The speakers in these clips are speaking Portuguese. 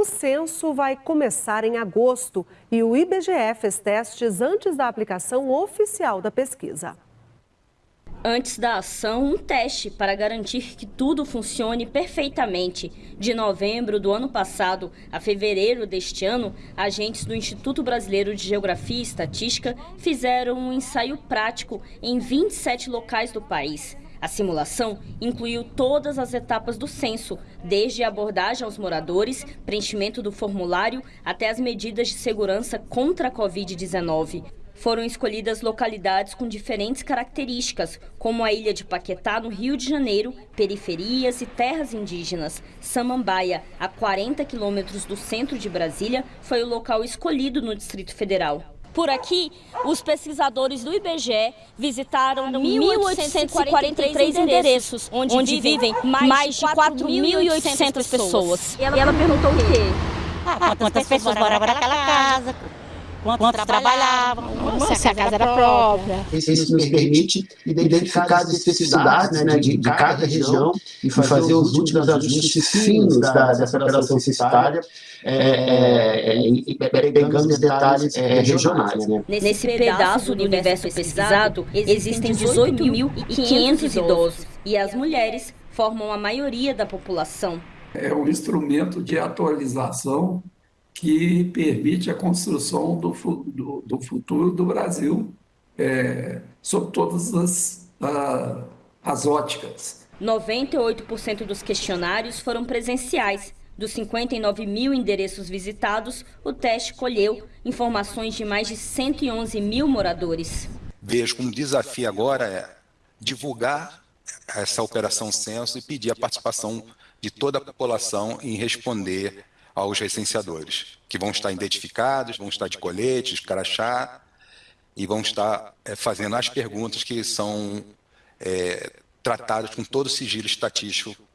O censo vai começar em agosto e o IBGE fez testes antes da aplicação oficial da pesquisa. Antes da ação, um teste para garantir que tudo funcione perfeitamente. De novembro do ano passado a fevereiro deste ano, agentes do Instituto Brasileiro de Geografia e Estatística fizeram um ensaio prático em 27 locais do país. A simulação incluiu todas as etapas do censo, desde a abordagem aos moradores, preenchimento do formulário, até as medidas de segurança contra a Covid-19. Foram escolhidas localidades com diferentes características, como a ilha de Paquetá, no Rio de Janeiro, periferias e terras indígenas. Samambaia, a 40 quilômetros do centro de Brasília, foi o local escolhido no Distrito Federal. Por aqui, os pesquisadores do IBGE visitaram 1.843 endereços, onde, onde vivem mais de 4.800 pessoas. E ela, e ela perguntou o quê? Ah, quantas pessoas moravam naquela casa, quantos, quantos trabalhavam, se a casa era própria. Isso nos permite identificar as especificidades né, de, de cada região e fazer os últimos ajustes finos da, dessa operação censitária, é, é, é, pegando os detalhes regionais. Né? Nesse pedaço do universo pesquisado, existem 18.500 idosos e as mulheres formam a maioria da população. É um instrumento de atualização que permite a construção do, do, do futuro do Brasil é, sob todas as, a, as óticas. 98% dos questionários foram presenciais. Dos 59 mil endereços visitados, o teste colheu informações de mais de 111 mil moradores. Vejo como desafio agora é divulgar essa operação censo e pedir a participação de toda a população em responder aos recenseadores, que vão estar identificados, vão estar de colete, de crachá, e vão estar é, fazendo as perguntas que são é, tratadas com todo o sigilo estatístico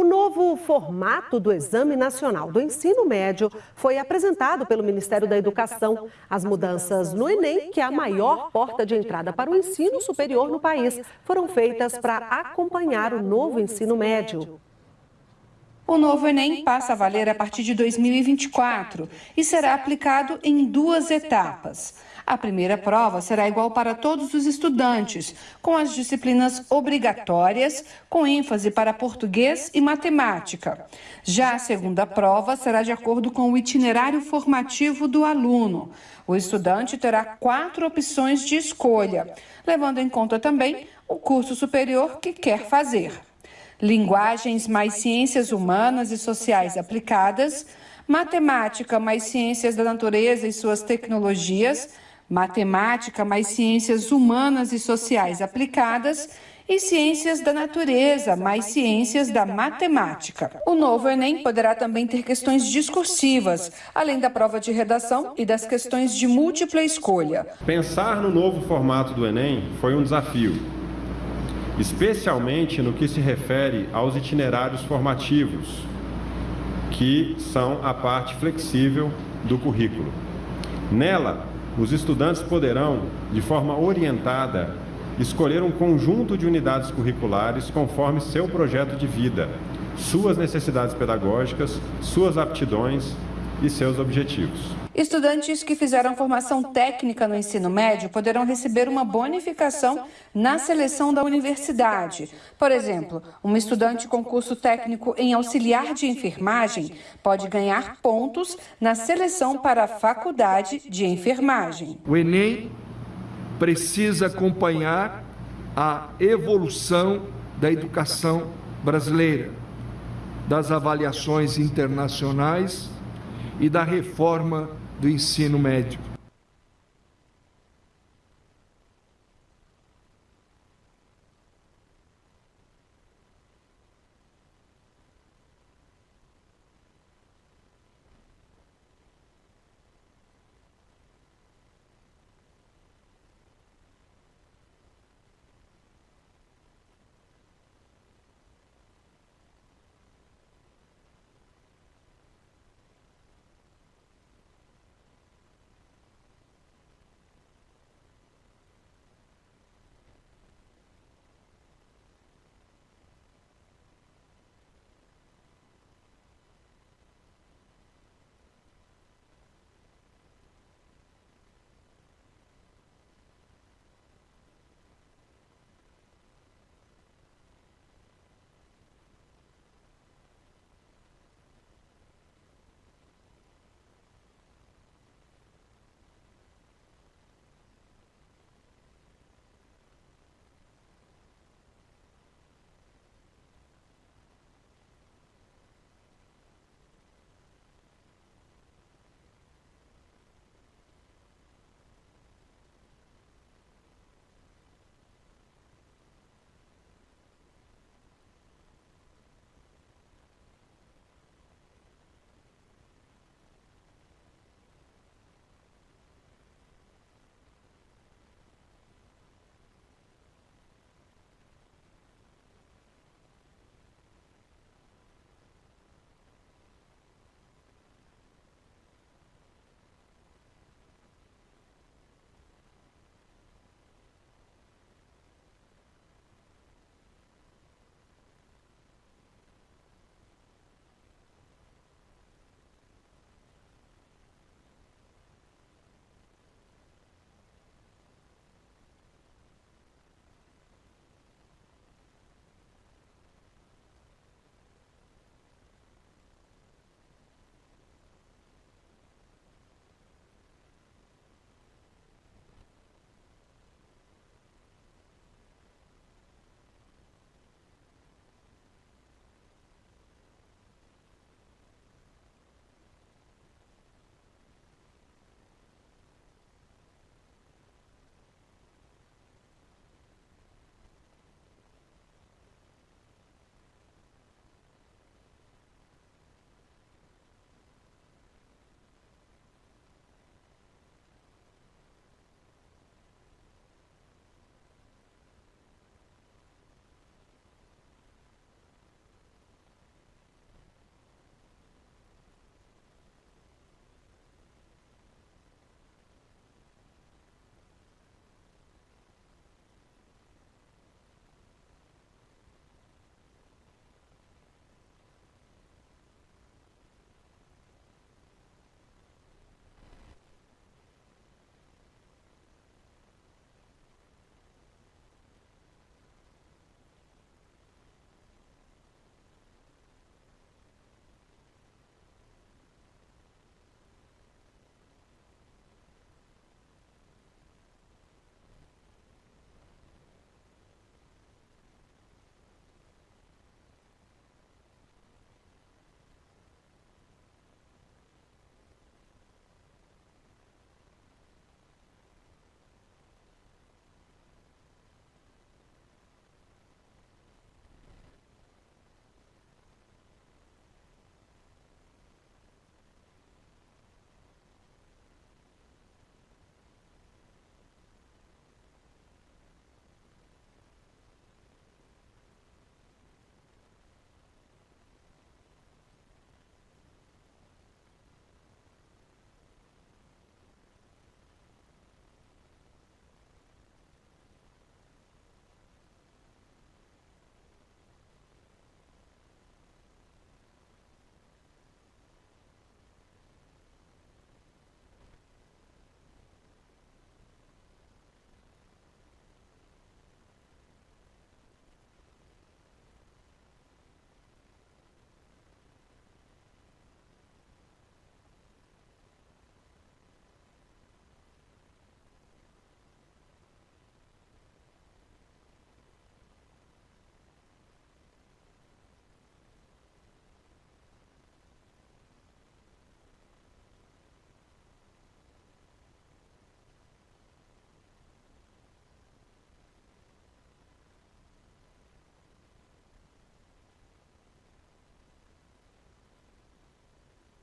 O novo formato do Exame Nacional do Ensino Médio foi apresentado pelo Ministério da Educação. As mudanças no Enem, que é a maior porta de entrada para o ensino superior no país, foram feitas para acompanhar o novo ensino médio. O novo Enem passa a valer a partir de 2024 e será aplicado em duas etapas. A primeira prova será igual para todos os estudantes, com as disciplinas obrigatórias, com ênfase para português e matemática. Já a segunda prova será de acordo com o itinerário formativo do aluno. O estudante terá quatro opções de escolha, levando em conta também o curso superior que quer fazer. Linguagens mais ciências humanas e sociais aplicadas, matemática mais ciências da natureza e suas tecnologias, matemática mais ciências humanas e sociais aplicadas e ciências da natureza mais ciências da matemática. O novo Enem poderá também ter questões discursivas, além da prova de redação e das questões de múltipla escolha. Pensar no novo formato do Enem foi um desafio, especialmente no que se refere aos itinerários formativos, que são a parte flexível do currículo. Nela, os estudantes poderão, de forma orientada, escolher um conjunto de unidades curriculares conforme seu projeto de vida, suas necessidades pedagógicas, suas aptidões e seus objetivos. Estudantes que fizeram formação técnica no ensino médio poderão receber uma bonificação na seleção da universidade. Por exemplo, um estudante com curso técnico em auxiliar de enfermagem pode ganhar pontos na seleção para a faculdade de enfermagem. O Enem precisa acompanhar a evolução da educação brasileira, das avaliações internacionais e da reforma do ensino médio.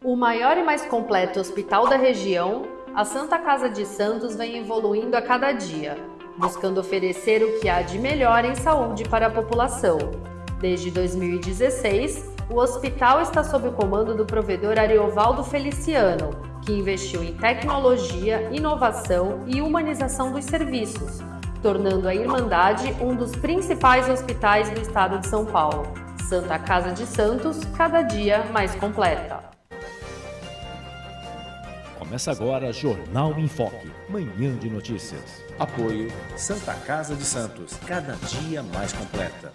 O maior e mais completo hospital da região, a Santa Casa de Santos vem evoluindo a cada dia, buscando oferecer o que há de melhor em saúde para a população. Desde 2016, o hospital está sob o comando do provedor Ariovaldo Feliciano, que investiu em tecnologia, inovação e humanização dos serviços, tornando a Irmandade um dos principais hospitais do estado de São Paulo. Santa Casa de Santos, cada dia mais completa. Começa agora Jornal em Foque, manhã de notícias. Apoio Santa Casa de Santos, cada dia mais completa.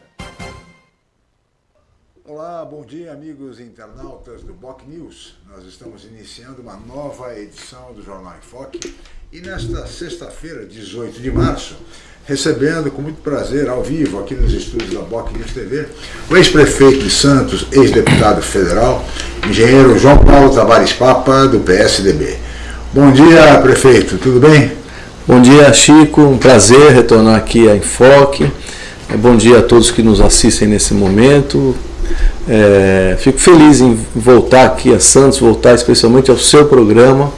Olá, bom dia amigos internautas do Boc News. Nós estamos iniciando uma nova edição do Jornal em Foque e nesta sexta-feira, 18 de março, recebendo com muito prazer, ao vivo, aqui nos estúdios da Boc News TV, o ex-prefeito de Santos, ex-deputado federal, engenheiro João Paulo Tavares Papa, do PSDB. Bom dia, prefeito, tudo bem? Bom dia, Chico, um prazer retornar aqui a Enfoque. Bom dia a todos que nos assistem nesse momento. É, fico feliz em voltar aqui a Santos, voltar especialmente ao seu programa,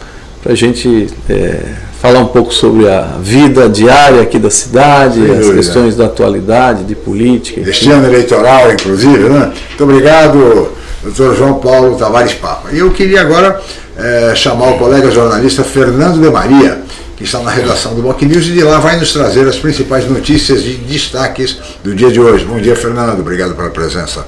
para a gente é, falar um pouco sobre a vida diária aqui da cidade, Sem as dúvida. questões da atualidade, de política. Este ano eleitoral, inclusive, né? Muito obrigado, doutor João Paulo Tavares Papa. E eu queria agora é, chamar o colega jornalista Fernando de Maria, que está na redação do Boc News, e de lá vai nos trazer as principais notícias e destaques do dia de hoje. Bom dia, Fernando. Obrigado pela presença.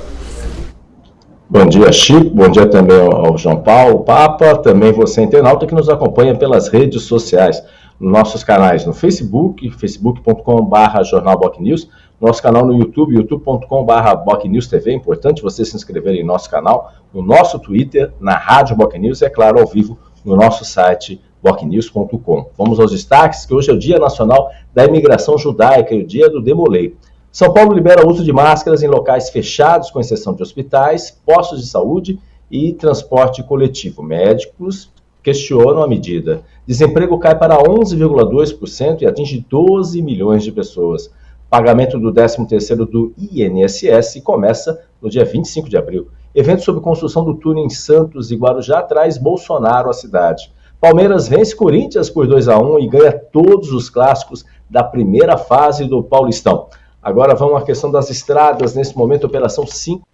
Bom dia, Chico. Bom dia também ao João Paulo, Papa, também você internauta que nos acompanha pelas redes sociais, nos nossos canais no Facebook, facebook.com.br Jornal News, nosso canal no YouTube, youtube.com.br TV. É importante você se inscrever em nosso canal, no nosso Twitter, na Rádio Boc News e, é claro, ao vivo no nosso site bocnews.com. Vamos aos destaques, que hoje é o Dia Nacional da Imigração Judaica e o Dia do Demolei. São Paulo libera o uso de máscaras em locais fechados, com exceção de hospitais, postos de saúde e transporte coletivo. Médicos questionam a medida. Desemprego cai para 11,2% e atinge 12 milhões de pessoas. Pagamento do 13º do INSS começa no dia 25 de abril. Evento sobre construção do túnel em Santos e Guarujá traz Bolsonaro à cidade. Palmeiras vence Corinthians por 2 a 1 e ganha todos os clássicos da primeira fase do Paulistão. Agora vamos à questão das estradas. Nesse momento, operação 5,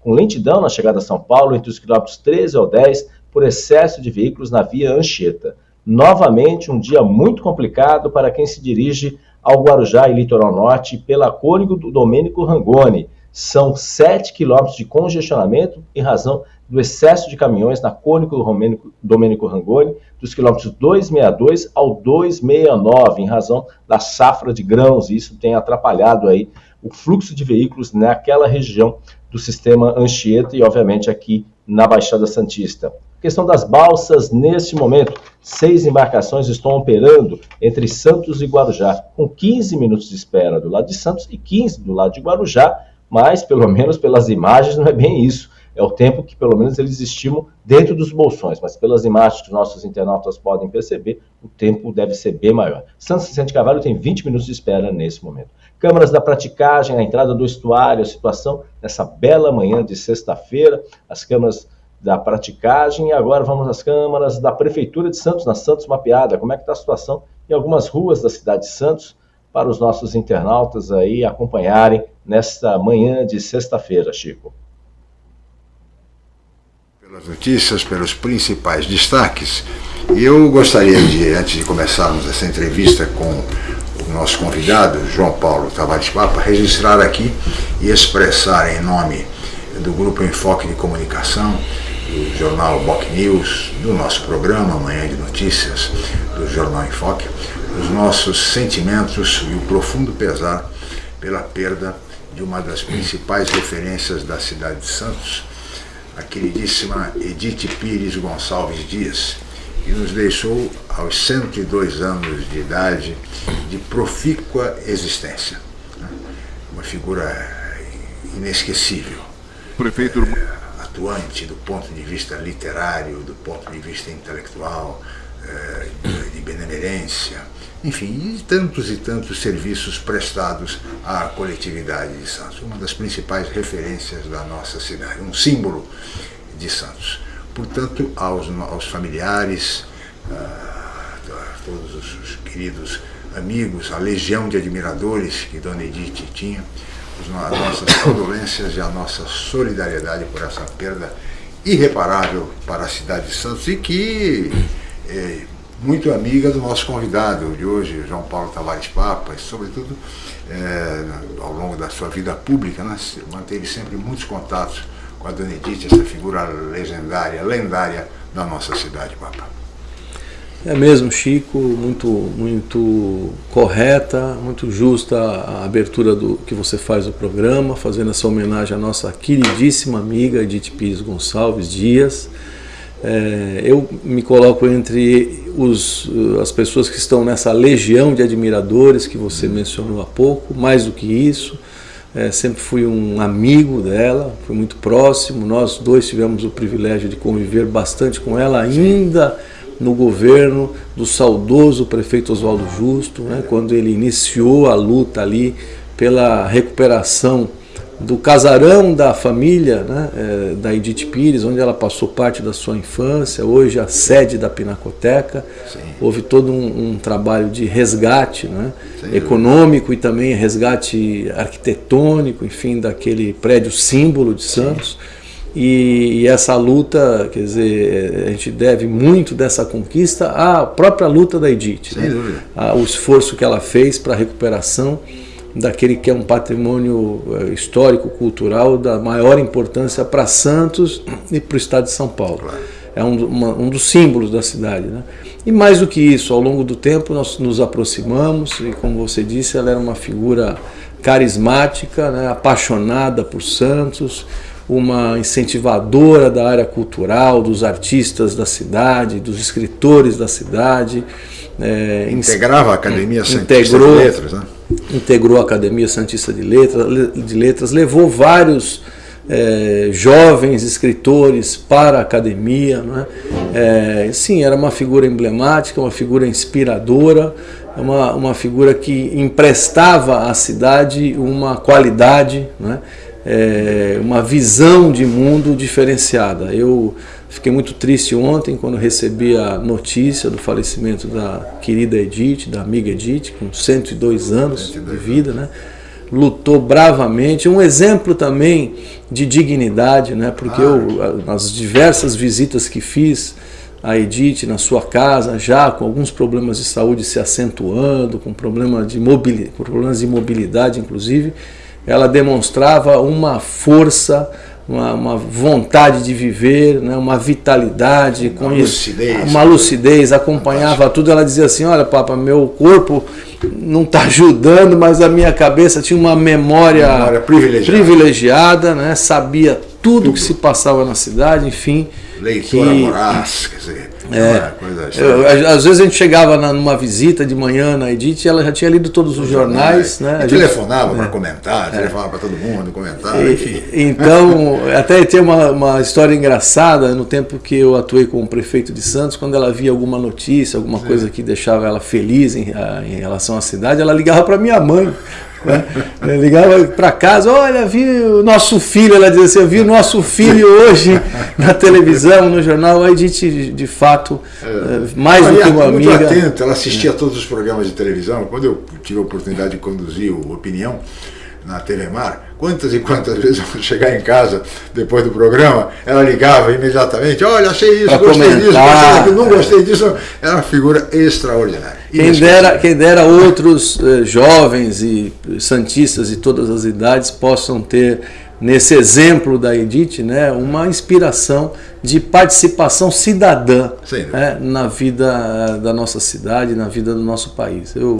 com lentidão na chegada a São Paulo, entre os quilômetros 13 ao 10, por excesso de veículos na via Anchieta. Novamente, um dia muito complicado para quem se dirige ao Guarujá e Litoral Norte pela Cônigo do Domênico Rangoni. São 7 quilômetros de congestionamento em razão do excesso de caminhões na Cônico do Domênico Rangoni, dos quilômetros 262 ao 269, em razão da safra de grãos, e isso tem atrapalhado aí o fluxo de veículos naquela região do sistema Anchieta e, obviamente, aqui na Baixada Santista. Questão das balsas, neste momento, seis embarcações estão operando entre Santos e Guarujá, com 15 minutos de espera do lado de Santos e 15 do lado de Guarujá, mas, pelo menos pelas imagens, não é bem isso é o tempo que pelo menos eles estimam dentro dos bolsões, mas pelas imagens que nossos internautas podem perceber, o tempo deve ser bem maior. Santos Vicente Cavalho tem 20 minutos de espera nesse momento. Câmaras da praticagem, a entrada do estuário, a situação nessa bela manhã de sexta-feira, as câmaras da praticagem e agora vamos às câmaras da Prefeitura de Santos, na Santos Mapeada. Como é que está a situação em algumas ruas da cidade de Santos para os nossos internautas aí acompanharem nesta manhã de sexta-feira, Chico? Pelas notícias, pelos principais destaques. E eu gostaria de, antes de começarmos essa entrevista com o nosso convidado, João Paulo Tavares Papa, registrar aqui e expressar em nome do Grupo Enfoque de Comunicação, do jornal Boc News, do nosso programa Manhã de Notícias, do Jornal Enfoque, os nossos sentimentos e o profundo pesar pela perda de uma das principais referências da cidade de Santos, a queridíssima Edith Pires Gonçalves Dias, que nos deixou aos 102 anos de idade de profícua existência. Né? Uma figura inesquecível. Prefeito. É, atuante do ponto de vista literário, do ponto de vista intelectual, é, de benemerência, enfim, e tantos e tantos serviços prestados à coletividade de Santos. Uma das principais referências da nossa cidade, um símbolo de Santos. portanto, aos, aos familiares, a, a todos os queridos amigos, a legião de admiradores que Dona Edith tinha, as nossas condolências e a nossa solidariedade por essa perda irreparável para a cidade de Santos e que é muito amiga do nosso convidado de hoje, João Paulo Tavares Papa, e sobretudo é, ao longo da sua vida pública, né, manteve sempre muitos contatos com a Dona Edith, essa figura legendária, lendária da nossa cidade, Papa. É mesmo, Chico, muito, muito correta, muito justa a abertura do que você faz do programa, fazendo essa homenagem à nossa queridíssima amiga Edith Pires Gonçalves Dias. É, eu me coloco entre os, as pessoas que estão nessa legião de admiradores que você mencionou há pouco, mais do que isso, é, sempre fui um amigo dela, fui muito próximo, nós dois tivemos o privilégio de conviver bastante com ela ainda no governo do saudoso prefeito Oswaldo Justo, né, quando ele iniciou a luta ali pela recuperação do casarão da família né, é, da Edith Pires, onde ela passou parte da sua infância, hoje a sede da Pinacoteca. Sim. Houve todo um, um, trabalho de resgate né, econômico e também resgate arquitetônico, enfim, daquele prédio símbolo de Santos. E, e, essa luta, quer dizer, a gente deve muito dessa conquista à própria luta da Edith, né? o esforço que ela fez para a recuperação daquele que é um patrimônio eh, histórico, cultural da maior importância para Santos e para o estado de São Paulo. É um, uma, um, dos símbolos da cidade. Né? E mais do que isso, ao longo do tempo nós nos aproximamos e, como você disse, ela era uma figura carismática, né? apaixonada por Santos, uma incentivadora da área cultural, dos artistas da cidade, dos escritores da cidade. É, Integrava a Academia Santista integrou, de Letras, né? Integrou a Academia Santista de Letras, de Letras levou vários é, jovens escritores para a academia. Né? É, sim, era uma figura emblemática, uma figura inspiradora, uma, uma figura que emprestava à cidade uma qualidade. Né? é, uma visão de mundo diferenciada. Eu fiquei muito triste ontem quando recebi a notícia do falecimento da querida Edith, da amiga Edith, com 102 anos 102 de vida, né? lutou bravamente, um exemplo também de dignidade, né? porque ah. eu, nas diversas visitas que fiz a Edith na sua casa, já com alguns problemas de saúde se acentuando, com, problema de com problemas de mobilidade inclusive, ela demonstrava uma força, uma, uma vontade de viver, né, uma vitalidade, uma lucidez, uma lucidez acompanhava tudo. Ela dizia assim: Olha, Papa, meu corpo não está ajudando, mas a minha cabeça tinha uma memória, memória privilegiada, privilegiada né, sabia tudo, tudo que se passava na cidade, enfim. Leitora que, voraz, quer dizer, é, eu, às vezes a gente chegava na, numa visita de manhã na Edith e ela já tinha lido todos os, os jornais. jornais. Né? E telefonava para é. comentar, é. telefonava para todo mundo comentar, e, enfim. Então, até tem uma, uma história engraçada no tempo que eu atuei como prefeito de Santos, quando ela via alguma notícia, alguma Sim. coisa que deixava ela feliz em, em relação à cidade, ela ligava para minha mãe. Né? ligava para casa, olha, vi o nosso filho, ela dizia assim, eu vi o nosso filho hoje na televisão, no jornal, aí a gente, de fato, é. Mais do que uma muito amiga. atento, ela assistia a todos os programas de televisão, quando eu tive a oportunidade de conduzir o Opinião, na Telemar, quantas e quantas vezes eu chegar em casa depois do programa, ela ligava imediatamente, olha, achei isso, pra gostei comentar. disso, gostei daquilo, não gostei disso. Era uma figura extraordinária. Quem dera, quem dera outros eh, jovens e santistas de todas as idades possam ter nesse exemplo da Edith, né, uma inspiração de participação cidadã né, na vida da nossa cidade, na vida do nosso país. Eu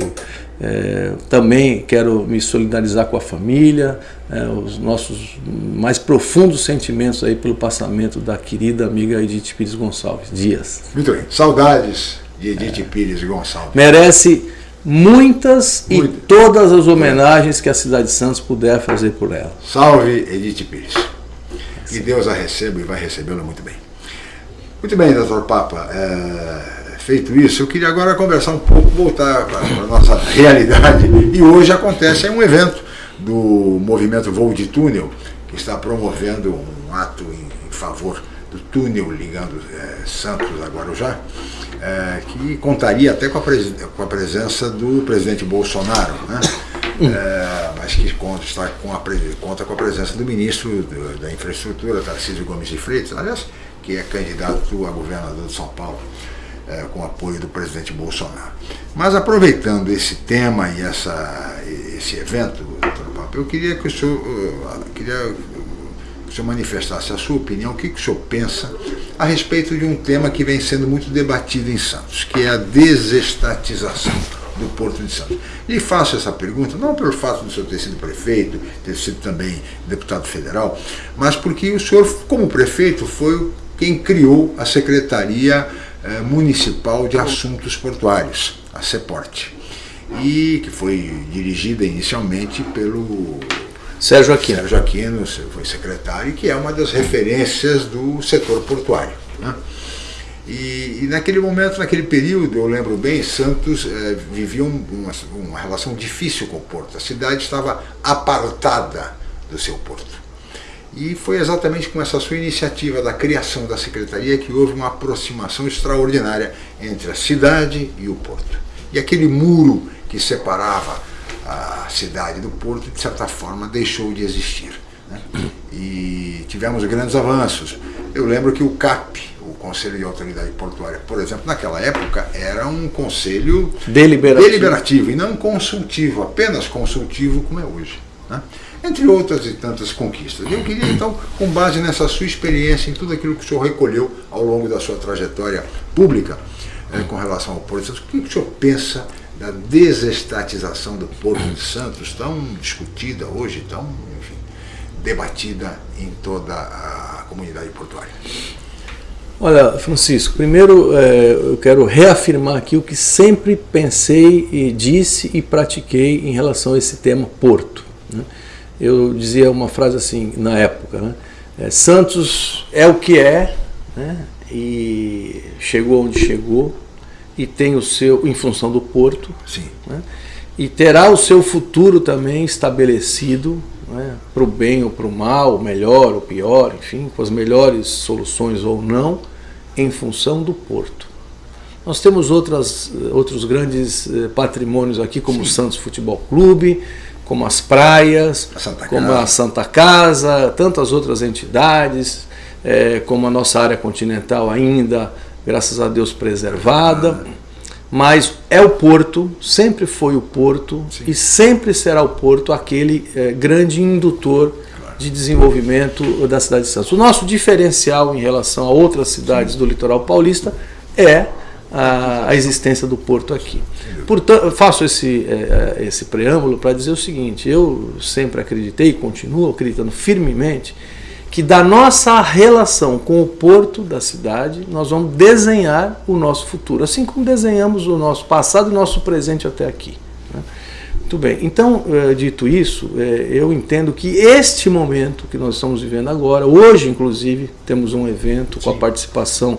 é, também quero me solidarizar com a família, é, os nossos mais profundos sentimentos aí pelo passamento da querida amiga Edith Pires Gonçalves Dias. Muito bem, saudades de Edith é. Pires Gonçalves. Merece muitas Muito. e todas as homenagens que a cidade de Santos puder fazer por ela. Salve Edith Pires. Que Deus a receba e vai recebê-la muito bem. Muito bem, doutor Papa. É, feito isso, eu queria agora conversar um pouco, voltar para a nossa realidade. E hoje acontece um evento do movimento Voo de Túnel, que está promovendo um ato em, em favor do túnel ligando é, Santos a Guarujá, é, que contaria até com a, com a, presença do presidente Bolsonaro, né? É, mas que conta, está com a, conta com a presença do ministro do, da Infraestrutura, Tarcísio Gomes de Freitas, aliás, que é candidato a governador de São Paulo, é, com apoio do presidente Bolsonaro. Mas aproveitando esse tema e essa, esse evento, eu queria que o senhor, uh, queria que o senhor manifestasse a sua opinião, o que, que o senhor pensa a respeito de um tema que vem sendo muito debatido em Santos, que é a desestatização do Porto de Santos. E faço essa pergunta não pelo fato do senhor ter sido prefeito, ter sido também deputado federal, mas porque o senhor, como prefeito, foi quem criou a Secretaria eh, Municipal de Assuntos Portuários, a CEPORT, e que foi dirigida inicialmente pelo Sérgio Aquino. Sérgio Aquino foi secretário, que é uma das referências do setor portuário. Né? E, e, naquele momento, naquele período, eu lembro bem, Santos eh, vivia um, uma, uma relação difícil com o porto. A cidade estava apartada do seu porto. E foi exatamente com essa sua iniciativa da criação da secretaria que houve uma aproximação extraordinária entre a cidade e o porto. E aquele muro que separava a cidade do porto, de certa forma, deixou de existir. Né? E tivemos grandes avanços. Eu lembro que o CAP, o Conselho de Autoridade Portuária, por exemplo, naquela época era um conselho deliberativo, deliberativo e não consultivo, apenas consultivo como é hoje. Né? Entre outras e tantas conquistas. Eu queria então, com base nessa sua experiência, em tudo aquilo que o senhor recolheu ao longo da sua trajetória pública eh, com relação ao Porto o que o senhor pensa da desestatização do Porto de Santos, tão discutida hoje, tão enfim, debatida em toda a comunidade portuária? Olha, Francisco, primeiro é, eu quero reafirmar aqui o que sempre pensei e disse e pratiquei em relação a esse tema Porto. Né? Eu dizia uma frase assim na época, né? é, Santos é o que é, né? e chegou onde chegou, e tem o seu, em função do porto, né? e terá o seu futuro também estabelecido né? para o bem ou para o mal, melhor ou pior, enfim, com as melhores soluções ou não, em função do porto. Nós temos outras, outros grandes eh, patrimônios aqui, como Sim. o Santos Futebol Clube, como as praias, a como a Santa Casa, tantas outras entidades, é, como a nossa área continental ainda graças a Deus preservada, mas é o porto, sempre foi o porto Sim. e sempre será o porto aquele é, grande indutor de desenvolvimento da cidade de Santos. O nosso diferencial em relação a outras cidades do litoral paulista é a, a, existência do porto aqui. Portanto, faço esse, é, esse preâmbulo para dizer o seguinte, eu sempre acreditei e continuo acreditando firmemente que da nossa relação com o porto da cidade, nós vamos desenhar o nosso futuro, assim como desenhamos o nosso passado e o nosso presente até aqui. Né? Muito bem, então, eh, dito isso, eh, eu entendo que este momento que nós estamos vivendo agora, hoje inclusive, temos um evento Sim. com a participação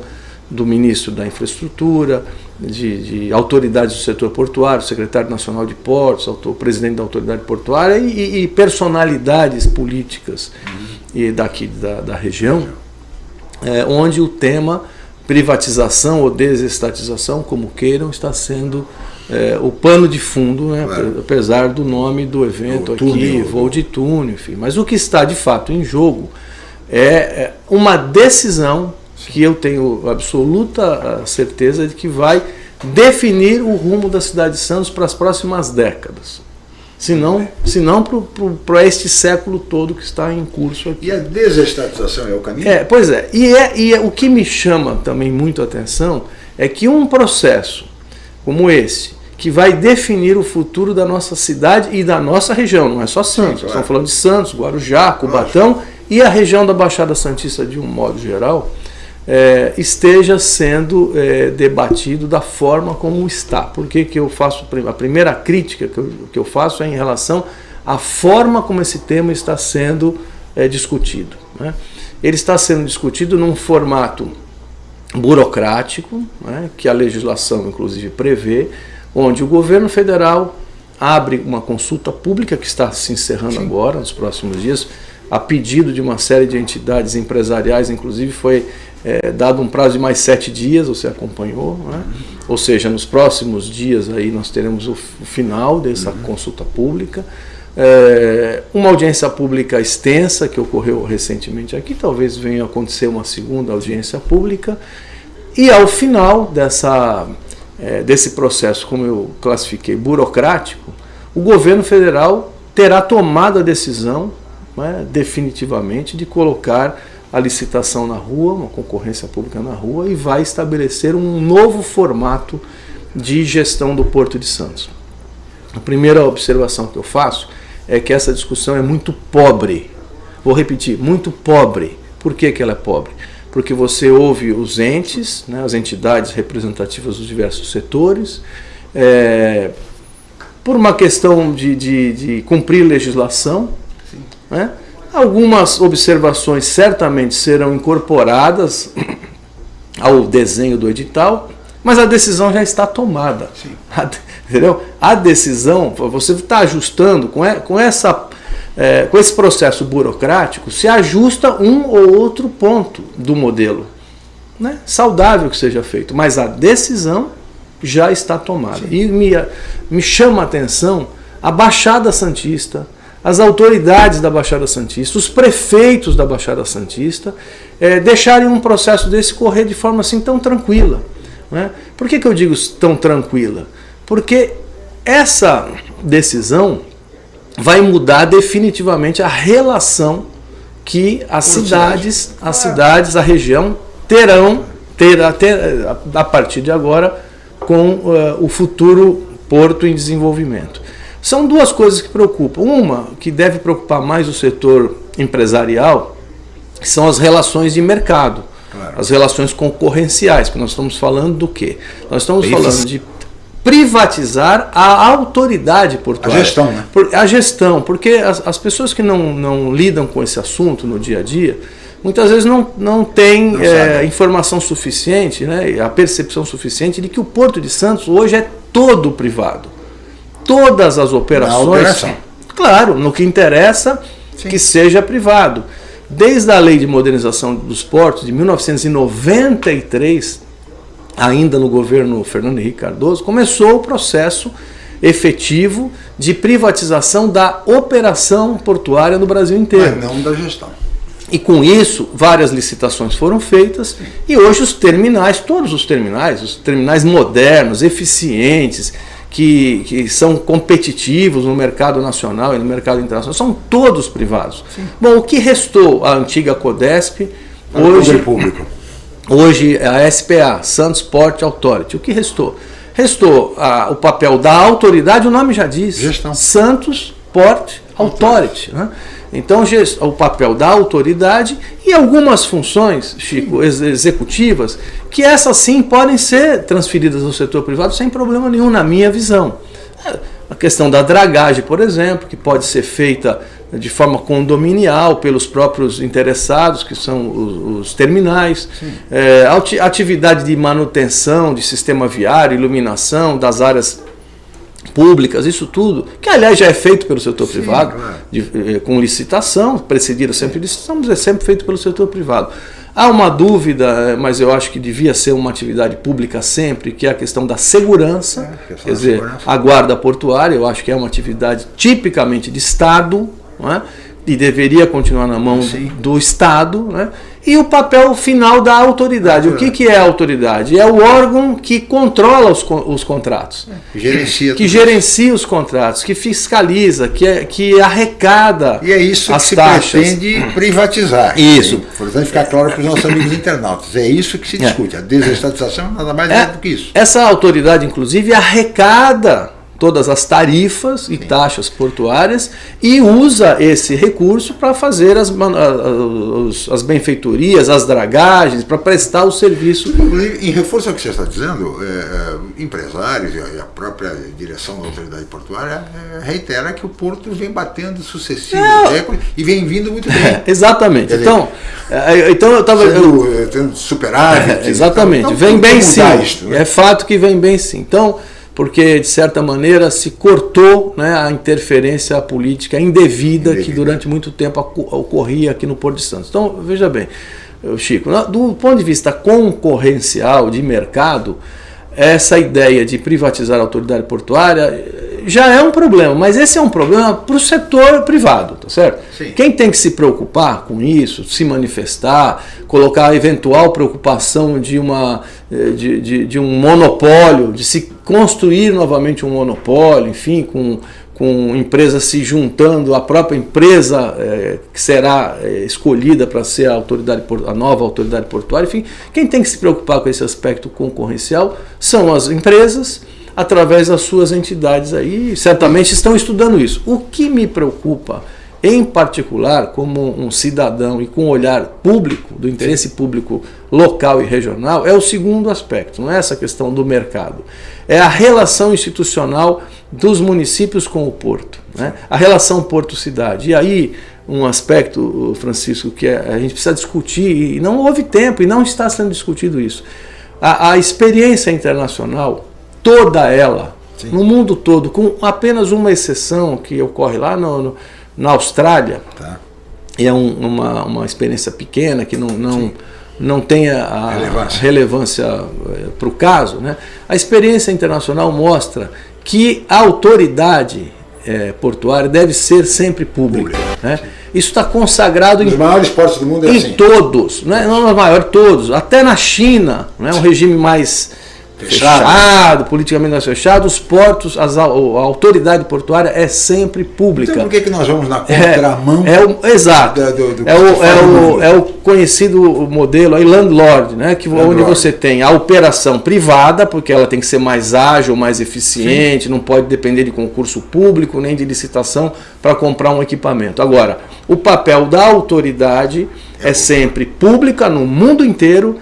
do ministro da Infraestrutura, de, de, autoridades do setor portuário, secretário nacional de portos, o presidente da autoridade portuária e, e personalidades políticas uhum. E daqui da, da região, é, onde o tema privatização ou desestatização, como queiram, está sendo é, o pano de fundo, né, claro. apesar do nome do evento aqui, túnel. voo de túnel, enfim. Mas o que está de fato em jogo é, é uma decisão que eu tenho absoluta certeza de que vai definir o rumo da cidade de Santos para as próximas décadas. Se não, se não para este século todo que está em curso aqui. E a desestatização é o caminho? É, pois é. E, é, e é, o que me chama também muito a atenção é que um processo como esse, que vai definir o futuro da nossa cidade e da nossa região, não é só Santos, Sim, claro. estamos falando de Santos, Guarujá, Cubatão e a região da Baixada Santista de um modo geral, é, esteja sendo é, debatido da forma como está. Por que, que eu faço a primeira crítica que eu, que eu faço é em relação à forma como esse tema está sendo é, discutido. Né? Ele está sendo discutido num formato burocrático, né, que a legislação inclusive prevê, onde o governo federal abre uma consulta pública que está se encerrando Sim. agora, nos próximos dias, a pedido de uma série de entidades empresariais, inclusive foi é, dado um prazo de mais sete dias, você acompanhou, né? ou seja, nos próximos dias aí nós teremos o, o final dessa uhum. consulta pública, é, uma audiência pública extensa que ocorreu recentemente aqui, talvez venha acontecer uma segunda audiência pública, e ao final dessa, é, desse processo, como eu classifiquei, burocrático, o governo federal terá tomado a decisão né, definitivamente de colocar a licitação na rua, uma concorrência pública na rua, e vai estabelecer um novo formato de gestão do Porto de Santos. A primeira observação que eu faço é que essa discussão é muito pobre. Vou repetir, muito pobre. Por que, que ela é pobre? Porque você ouve os entes, né, as entidades representativas dos diversos setores, é, por uma questão de, de, de cumprir legislação, né? Algumas observações certamente serão incorporadas ao desenho do edital, mas a decisão já está tomada. A, entendeu? A decisão, você está ajustando com, com, essa, é, com esse processo burocrático, se ajusta um ou outro ponto do modelo. Né? Saudável que seja feito, mas a decisão já está tomada. Sim. E me, me chama a atenção a Baixada Santista, as autoridades da Baixada Santista, os prefeitos da Baixada Santista, é, deixarem um processo desse correr de forma assim tão tranquila. Né? Por que, que eu digo tão tranquila? Porque essa decisão vai mudar definitivamente a relação que as cidades, as cidades, a região terão ter, ter, a partir de agora com uh, o futuro porto em desenvolvimento. São duas coisas que preocupam. Uma, que deve preocupar mais o setor empresarial, são as relações de mercado, claro. as relações concorrenciais, que nós estamos falando do quê? Nós estamos falando de privatizar a autoridade portuária. A gestão, né? A gestão, porque as, as pessoas que não, não lidam com esse assunto no dia a dia, muitas vezes não, não têm não é, informação suficiente, né, a percepção suficiente de que o Porto de Santos hoje é todo privado todas as operações. Claro, no que interessa Sim. que seja privado. Desde a Lei de Modernização dos Portos de 1993, ainda no governo Fernando Henrique Cardoso, começou o processo efetivo de privatização da operação portuária no Brasil inteiro. Mas não da gestão. E com isso, várias licitações foram feitas e hoje os terminais, todos os terminais, os terminais modernos, eficientes, que, que são competitivos no mercado nacional e no mercado internacional, são todos privados. Sim. Bom, o que restou? A antiga Codesp, hoje, público. hoje é a SPA, Santos Port Authority. O que restou? Restou a, o papel da autoridade, o nome já diz, Gestão. Santos Port Authority. Né? Então, o papel da autoridade e algumas funções, Chico, executivas, que essas sim podem ser transferidas ao setor privado sem problema nenhum, na minha visão. A questão da dragagem, por exemplo, que pode ser feita de forma condominial pelos próprios interessados, que são os, os terminais, é, atividade de manutenção de sistema viário, iluminação das áreas públicas, isso tudo, que aliás já é feito pelo setor Sim, privado, claro. de, eh, com licitação, precedida sempre de licitação, mas é sempre feito pelo setor privado. Há uma dúvida, eh, mas eu acho que devia ser uma atividade pública sempre, que é a questão da segurança, é, quer dizer, segurança. a guarda portuária, eu acho que é uma atividade tipicamente de Estado, não é? e deveria continuar na mão Sim. do Estado, né? E o papel final da autoridade. O que, que é a autoridade? É o órgão que controla os, os contratos. Que gerencia. Que gerencia os contratos, que fiscaliza, que, é, que arrecada E é isso as que se taxas. pretende privatizar. Isso. Importante ficar claro para os nossos amigos internautas. É isso que se é. discute. A desestatização nada mais é, é do que isso. Essa autoridade, inclusive, arrecada todas as tarifas e taxas portuárias e usa esse recurso para fazer as, as, as, benfeitorias, as dragagens, para prestar o serviço. Em reforço ao que você está dizendo, é, é, empresários e a própria direção da autoridade portuária é, reitera que o porto vem batendo sucessivos recordes e vem vindo muito bem. exatamente. Dizer, então, é, então eu estava... Tendo superávit. exatamente. Então, vem bem sim. Isto, né? É fato que vem bem sim. Então, porque de certa maneira se cortou né, a interferência política indevida, indevida que durante muito tempo ocorria aqui no Porto de Santos. Então, veja bem, Chico, do ponto de vista concorrencial, de mercado, essa ideia de privatizar a autoridade portuária já é um problema, mas esse é um problema para o setor privado, tá certo? Sim. Quem tem que se preocupar com isso, se manifestar, colocar a eventual preocupação de, uma, eh, de, de, de um monopólio, de se construir novamente um monopólio, enfim, com com empresas se juntando, a própria empresa é, que será é, escolhida para ser a, autoridade, a nova autoridade portuária, enfim, quem tem que se preocupar com esse aspecto concorrencial são as empresas, através das suas entidades aí, certamente estão estudando isso. O que me preocupa, em particular, como um cidadão e com um olhar público, do interesse público local e regional, é o segundo aspecto, não é essa questão do mercado. É a relação institucional dos municípios com o porto, né? a relação porto-cidade. E aí, um aspecto, Francisco, que é, a gente precisa discutir, e não houve tempo, e não está sendo discutido isso. A, a experiência internacional toda ela, Sim. no mundo todo, com apenas uma exceção que ocorre lá no, no na Austrália, tá. e é um, uma, uma experiência pequena que não, não, não tem a relevância, relevância eh, para o caso, né? a experiência internacional mostra que a autoridade é, portuária deve ser sempre pública. Né? Isso está consagrado nos em, maiores portos do mundo é em assim. todos, né? não nos maiores, todos. Até na China, né? um regime mais fechado, fechado politicamente mais fechado, os portos, as, a, a, autoridade portuária é sempre pública. Então por que, que nós vamos na contramão? É, é o, exato. Do, do, é, o, é, o, é o conhecido modelo aí, landlord, né, que, landlord. onde você tem a operação privada, porque ela tem que ser mais ágil, mais eficiente, Sim. não pode depender de concurso público nem de licitação para comprar um equipamento. Agora, o papel da autoridade é, é sempre pública no mundo inteiro,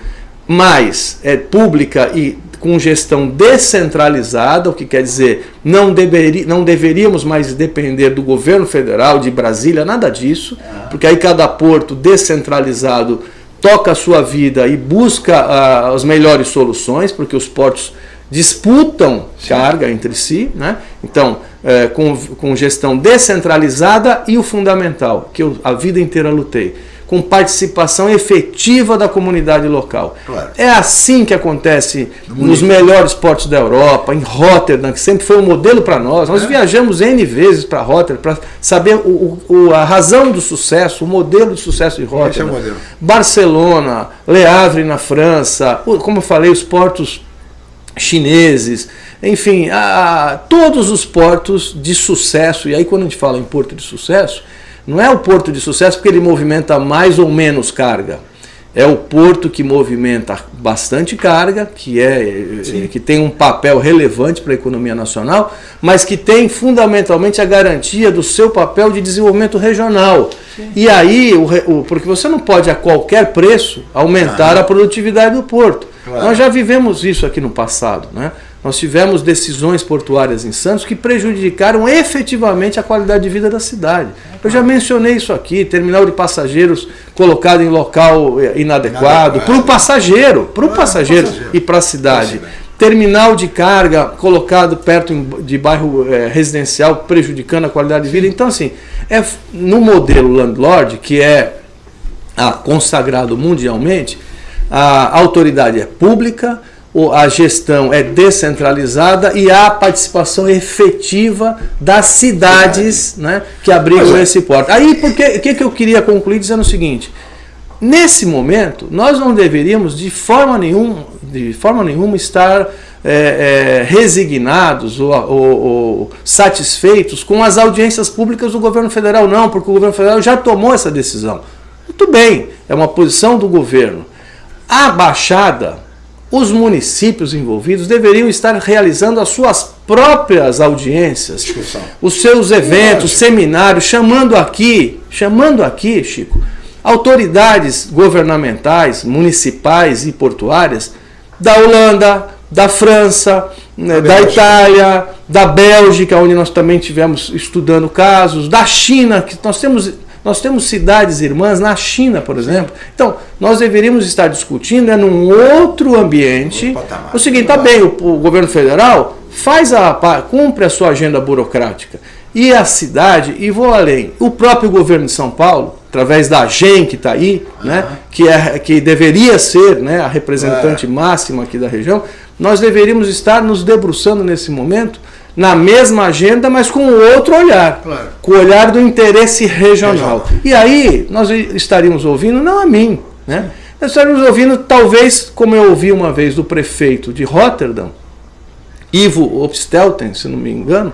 mas é pública e com gestão descentralizada, o que quer dizer não, deveri, não deveríamos mais depender do governo federal, de Brasília, nada disso, porque aí cada porto descentralizado toca a sua vida e busca uh, as melhores soluções, porque os portos disputam Sim. carga entre si, né? então é, com, com gestão descentralizada e o fundamental, que eu a vida inteira lutei, com participação efetiva da comunidade local. Claro. É assim que acontece nos melhores portos da Europa, em Rotterdam, que sempre foi um modelo para nós. Nós é. viajamos N vezes para Rotterdam para saber o, o, a razão do sucesso, o modelo de sucesso de Rotterdam. É Barcelona, Le Havre na França, como eu falei, os portos chineses, enfim, a, a, todos os portos de sucesso, e aí quando a gente fala em porto de sucesso, não é o porto de sucesso porque ele movimenta mais ou menos carga. É o porto que movimenta bastante carga, que, é, Sim. que tem um papel relevante para a economia nacional, mas que tem fundamentalmente a garantia do seu papel de desenvolvimento regional. Sim. E aí, o, o, porque você não pode a qualquer preço aumentar ah. a produtividade do porto. Claro. Nós já vivemos isso aqui no passado. Né? Nós tivemos decisões portuárias em Santos que prejudicaram efetivamente a qualidade de vida da cidade. Eu já mencionei isso aqui, terminal de passageiros colocado em local eh, inadequado, para o passageiro, para o passageiro, passageiro e para a cidade. Terminal de carga colocado perto de bairro é, residencial, prejudicando a qualidade de vida. Então, assim, é, no modelo landlord, que é ah, consagrado mundialmente, a autoridade é pública, a gestão é descentralizada e há participação efetiva das cidades né, que abrigam é. esse porto. Aí, o que, que eu queria concluir dizendo o seguinte, nesse momento, nós não deveríamos de forma nenhuma, de forma nenhuma estar é, é, resignados ou, ou, ou, satisfeitos com as audiências públicas do governo federal, não, porque o governo federal já tomou essa decisão. Muito bem, é uma posição do governo. A Baixada os municípios envolvidos deveriam estar realizando as suas próprias audiências, Discussão. os seus eventos, seminários, chamando aqui, chamando aqui, Chico, autoridades governamentais, municipais e portuárias da Holanda, da França, né, da Itália, da Bélgica, onde nós também tivemos estudando casos, da China, que nós temos Nós temos cidades irmãs na China, por exemplo. Então, nós deveríamos estar discutindo é num outro ambiente. O seguinte, tá bem, o, o governo federal faz a cumpre a sua agenda burocrática. E a cidade, e vou além, o próprio governo de São Paulo, através da GEM que está aí, uhum. né, que, é, que deveria ser né, a representante é. máxima aqui da região, nós deveríamos estar nos debruçando nesse momento na mesma agenda, mas com outro olhar, claro. com o olhar do interesse regional. E aí nós estaríamos ouvindo, não a mim, né? nós estaríamos ouvindo, talvez, como eu ouvi uma vez do prefeito de Rotterdam, Ivo Opstelten, se não me engano,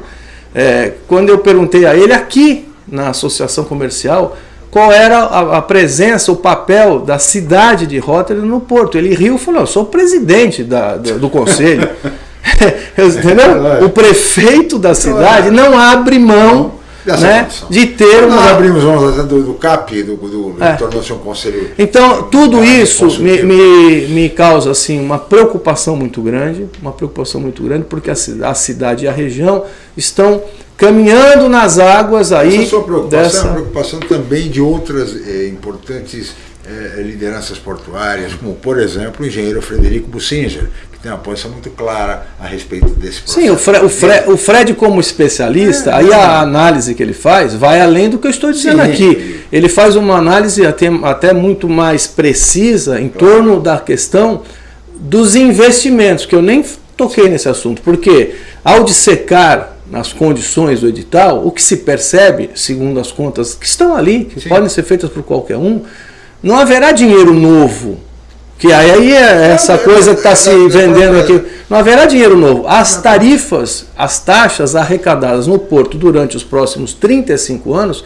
é, quando eu perguntei a ele aqui na associação comercial qual era a, a, presença, o papel da cidade de Rotterdam no porto. Ele riu e falou: Eu sou presidente da, do, do conselho. Entendeu? O prefeito da cidade não abre mão né, de ter uma. Nós abrimos mãos do, do CAP, do, do, é. tornou-se um conselho. Então, tudo isso me, me, me causa assim, uma preocupação muito grande, uma preocupação muito grande, porque a, a cidade e a região estão caminhando nas águas aí. Essa sua preocupação dessa... é uma preocupação também de outras é, importantes é, lideranças portuárias, como por exemplo o engenheiro Frederico Bussinger, tem uma posição muito clara a respeito desse processo. Sim, o, Fre o, Fre o Fred como especialista, é, aí a análise que ele faz vai além do que eu estou dizendo sim, aqui. Ele faz uma análise até, até muito mais precisa em claro. torno da questão dos investimentos, que eu nem toquei nesse assunto, porque ao dissecar nas condições do edital, o que se percebe, segundo as contas que estão ali, que Sim. podem ser feitas por qualquer um, não haverá dinheiro novo. Que aí é essa coisa que está se vendendo aqui. Não haverá dinheiro novo. As tarifas, as taxas arrecadadas no porto durante os próximos 35 anos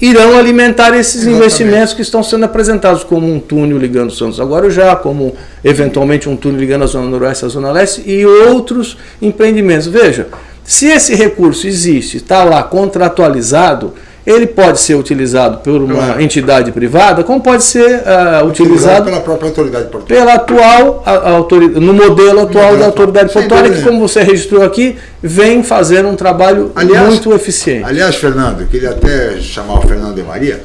irão alimentar esses Exatamente. investimentos que estão sendo apresentados como um túnel ligando Santos agora já, como eventualmente um túnel ligando a Zona Noroeste à Zona Leste e outros empreendimentos. Veja, se esse recurso existe, está lá contratualizado, ele pode ser utilizado por uma entidade privada, como pode ser uh, utilizado pela própria autoridade portuária. Pela atual, a, a autoridade, no modelo atual da autoridade portuária, que como você registrou aqui, vem fazendo um trabalho aliás, muito eficiente. Aliás, Fernando, queria até chamar o Fernando de Maria,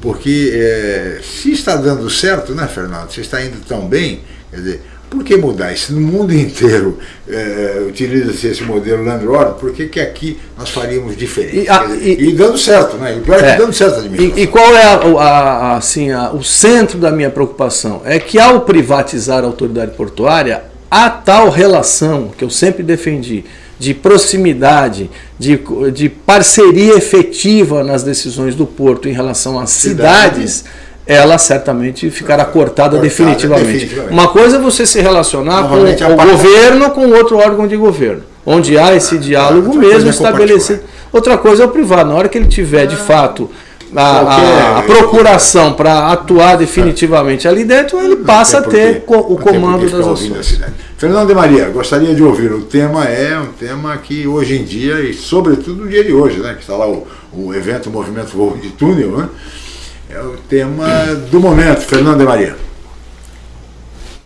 porque é, se está dando certo, né, Fernando? Se está indo tão bem, quer dizer, por que mudar? Se no mundo inteiro é, utiliza-se esse modelo Landlord, por que, que aqui nós faríamos diferente? E, a, dizer, e, e dando certo, né? E pior é, que dando certo. E, e qual é a, a, assim, o centro da minha preocupação? É que ao privatizar a autoridade portuária, a tal relação que eu sempre defendi de proximidade, de, de parceria efetiva nas decisões do porto em relação às cidades, cidades ela certamente ficará cortada, cortada definitivamente. definitivamente. Uma coisa é você se relacionar com o governo com outro órgão de governo, onde há esse diálogo mesmo é estabelecido. Outra coisa é o privado, na hora que ele tiver de fato a, a, a procuração para atuar definitivamente ali dentro, ele passa a ter o comando das ações. Fernando de Maria, gostaria de ouvir. O tema é um tema que hoje em dia, e sobretudo no dia de hoje, né, que está lá o, o evento o Movimento Voo de Túnel, né, é o tema do momento, Fernando de Maria.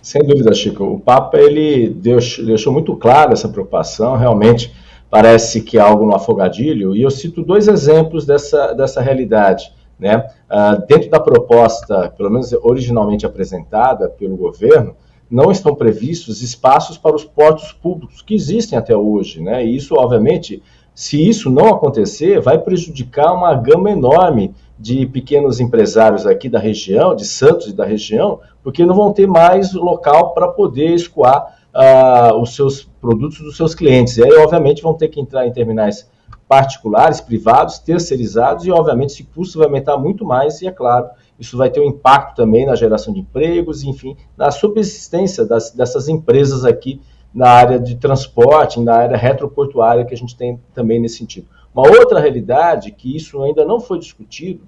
Sem dúvida, Chico. O Papa ele deixou muito claro essa preocupação. Realmente parece que é algo no afogadilho. E eu cito dois exemplos dessa, dessa realidade. Né? Uh, dentro da proposta, pelo menos originalmente apresentada pelo governo, não estão previstos espaços para os portos públicos que existem até hoje. Né? E isso, obviamente, se isso não acontecer, vai prejudicar uma gama enorme de pequenos empresários aqui da região, de Santos e da região, porque não vão ter mais local para poder escoar uh, os seus produtos dos seus clientes. E aí, obviamente, vão ter que entrar em terminais particulares, privados, terceirizados, e, obviamente, esse custo vai aumentar muito mais, e, é claro, isso vai ter um impacto também na geração de empregos, enfim, na subsistência das, dessas empresas aqui na área de transporte, na área retroportuária que a gente tem também nesse sentido. Uma outra realidade, que isso ainda não foi discutido,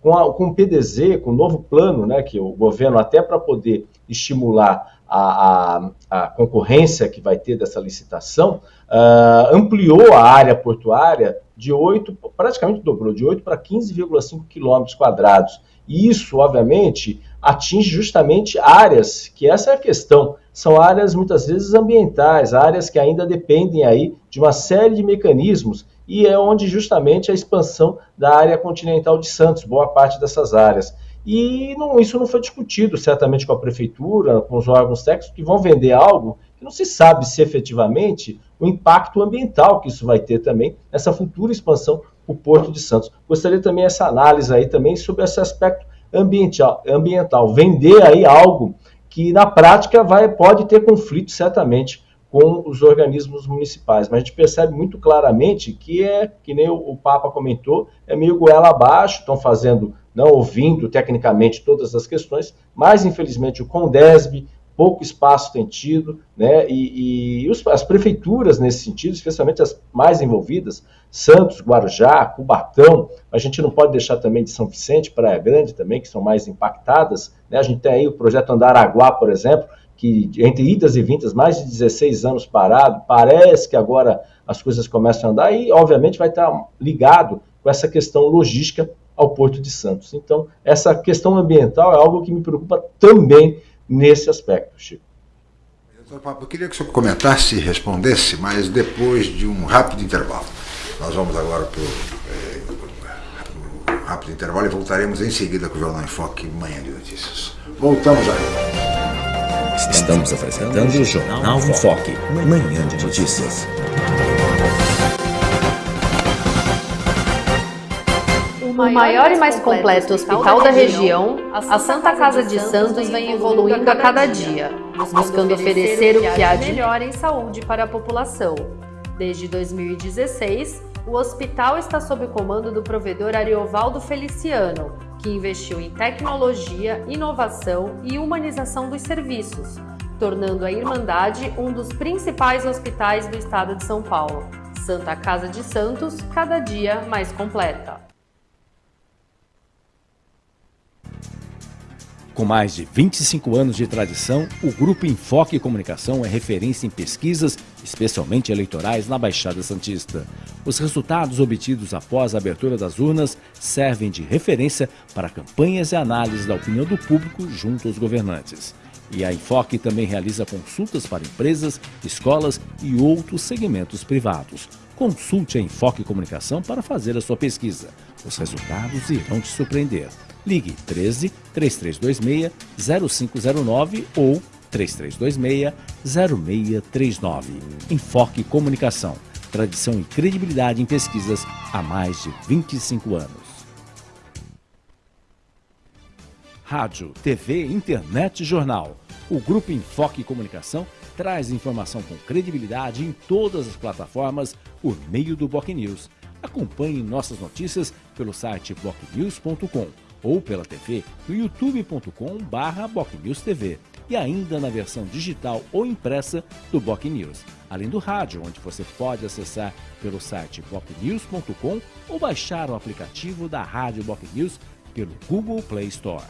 com, a, com o PDZ, com o novo plano, né, que o governo, até para poder estimular a, a, a, concorrência que vai ter dessa licitação, uh, ampliou a área portuária de 8, praticamente dobrou, de 8 para 15,5 quilômetros quadrados. E isso, obviamente, atinge justamente áreas, que essa é a questão, são áreas muitas vezes ambientais, áreas que ainda dependem aí de uma série de mecanismos e é onde justamente a expansão da área continental de Santos, boa parte dessas áreas. E não, isso não foi discutido certamente com a prefeitura, com os órgãos técnicos, que vão vender algo que não se sabe se efetivamente o impacto ambiental que isso vai ter também nessa futura expansão o Porto de Santos. Gostaria também essa análise aí também sobre esse aspecto ambiental, ambiental. vender aí algo que na prática vai, pode ter conflito certamente com os organismos municipais. Mas a gente percebe muito claramente que é, que nem o, Papa comentou, é meio goela abaixo, estão fazendo, não ouvindo tecnicamente todas as questões, mas infelizmente o Condesb, pouco espaço tem tido, né? E, e os, as prefeituras nesse sentido, especialmente as mais envolvidas, Santos, Guarujá, Cubatão, a gente não pode deixar também de São Vicente, Praia Grande também, que são mais impactadas, né? A gente tem aí o projeto Andaraguá, por exemplo, que entre idas e vindas, mais de 16 anos parado, parece que agora as coisas começam a andar e, obviamente, vai estar ligado com essa questão logística ao Porto de Santos. Então, essa questão ambiental é algo que me preocupa também nesse aspecto, Chico. Eu queria que o senhor comentasse e respondesse, mas depois de um rápido intervalo. Nós vamos agora para o é, rápido intervalo e voltaremos em seguida com o Jornal em Foque Manhã de Notícias. Voltamos já. Estamos apresentando o Jornal em Foque, manhã de notícias. O maior e mais completo hospital da região, a Santa Casa de Santos vem evoluindo a cada dia, buscando oferecer o que há de melhor em saúde para a população. Desde 2016, o hospital está sob o comando do provedor Ariovaldo Feliciano, que investiu em tecnologia, inovação e humanização dos serviços, tornando a Irmandade um dos principais hospitais do estado de São Paulo. Santa Casa de Santos, cada dia mais completa. Com mais de 25 anos de tradição, o Grupo Enfoque Comunicação é referência em pesquisas, especialmente eleitorais, na Baixada Santista. Os resultados obtidos após a abertura das urnas servem de referência para campanhas e análises da opinião do público junto aos governantes. E a Enfoque também realiza consultas para empresas, escolas e outros segmentos privados. Consulte a Enfoque Comunicação para fazer a sua pesquisa. Os resultados irão te surpreender. Ligue 13 3326 0509 ou 3326 0639. Enfoque Comunicação. Tradição e credibilidade em pesquisas há mais de 25 anos. Rádio, TV, internet e jornal. O Grupo Enfoque Comunicação traz informação com credibilidade em todas as plataformas por meio do Boc News. Acompanhe nossas notícias pelo site bocnews.com ou pela TV no youtube.com/bocnewstv e ainda na versão digital ou impressa do Boc News, além do rádio, onde você pode acessar pelo site bocnews.com ou baixar o aplicativo da Rádio Boc News pelo Google Play Store.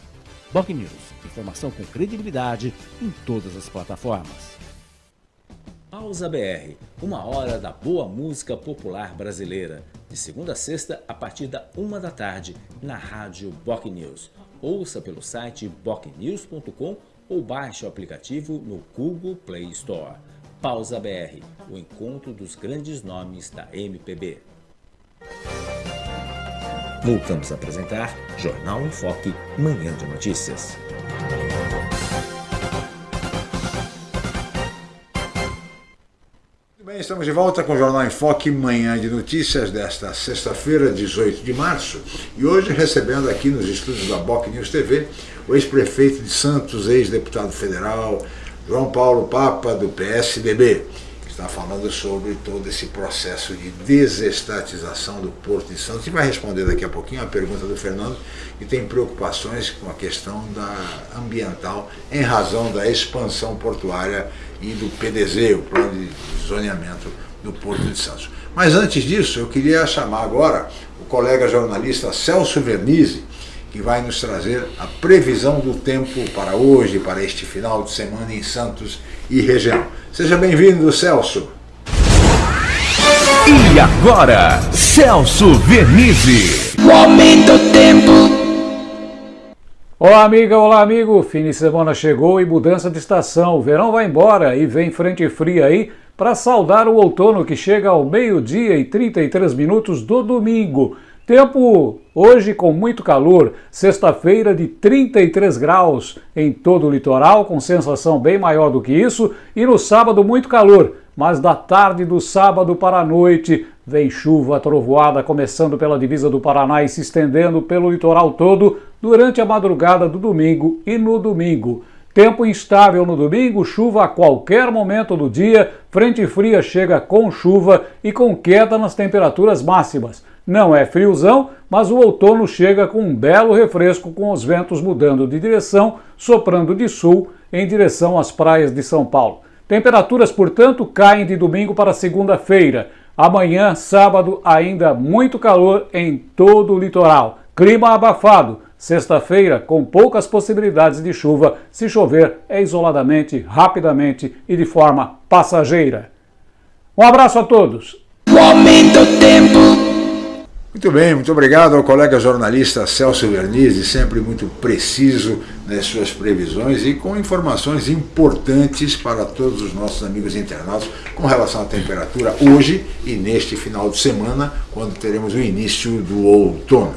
Boc News, informação com credibilidade em todas as plataformas. Pausa BR, uma hora da boa música popular brasileira de segunda a sexta, a partir da uma da tarde, na rádio Boc News. Ouça pelo site bocnews.com ou baixe o aplicativo no Google Play Store. Pausa BR, o encontro dos grandes nomes da MPB. Voltamos a apresentar Jornal em Foque, Manhã de Notícias. Bem, estamos de volta com o Jornal em Foque, manhã de notícias desta sexta-feira, 18 de março. E hoje recebendo aqui nos estúdios da Boc News TV o ex-prefeito de Santos, ex-deputado federal, João Paulo Papa, do PSDB, que está falando sobre todo esse processo de desestatização do Porto de Santos. E vai responder daqui a pouquinho a pergunta do Fernando, que tem preocupações com a questão da ambiental em razão da expansão portuária e do PDZ, o Plano de Zoneamento do Porto de Santos. Mas antes disso, eu queria chamar agora o colega jornalista Celso Vernizzi, que vai nos trazer a previsão do tempo para hoje, para este final de semana em Santos e região. Seja bem-vindo, Celso. E agora, Celso Vernizzi. O aumento do tempo. Olá amiga, olá amigo, fim de semana chegou e mudança de estação, o verão vai embora e vem frente fria aí para saudar o outono que chega ao meio-dia e 33 minutos do domingo. Tempo hoje com muito calor, sexta-feira de 33 graus em todo o litoral, com sensação bem maior do que isso, e no sábado muito calor, mas da tarde do sábado para a noite vem chuva trovoada começando pela divisa do Paraná e se estendendo pelo litoral todo durante a madrugada do domingo e no domingo. Tempo instável no domingo, chuva a qualquer momento do dia, frente fria chega com chuva e com queda nas temperaturas máximas. Não é friozão, mas o outono chega com um belo refresco com os ventos mudando de direção, soprando de sul em direção às praias de São Paulo. Temperaturas, portanto, caem de domingo para segunda-feira. Amanhã, sábado, ainda muito calor em todo o litoral. Clima abafado. Sexta-feira, com poucas possibilidades de chuva, se chover é isoladamente, rapidamente e de forma passageira. Um abraço a todos. Muito bem, muito obrigado ao colega jornalista Celso Vernizzi, sempre muito preciso nas suas previsões e com informações importantes para todos os nossos amigos internautas com relação à temperatura hoje e neste final de semana, quando teremos o início do outono.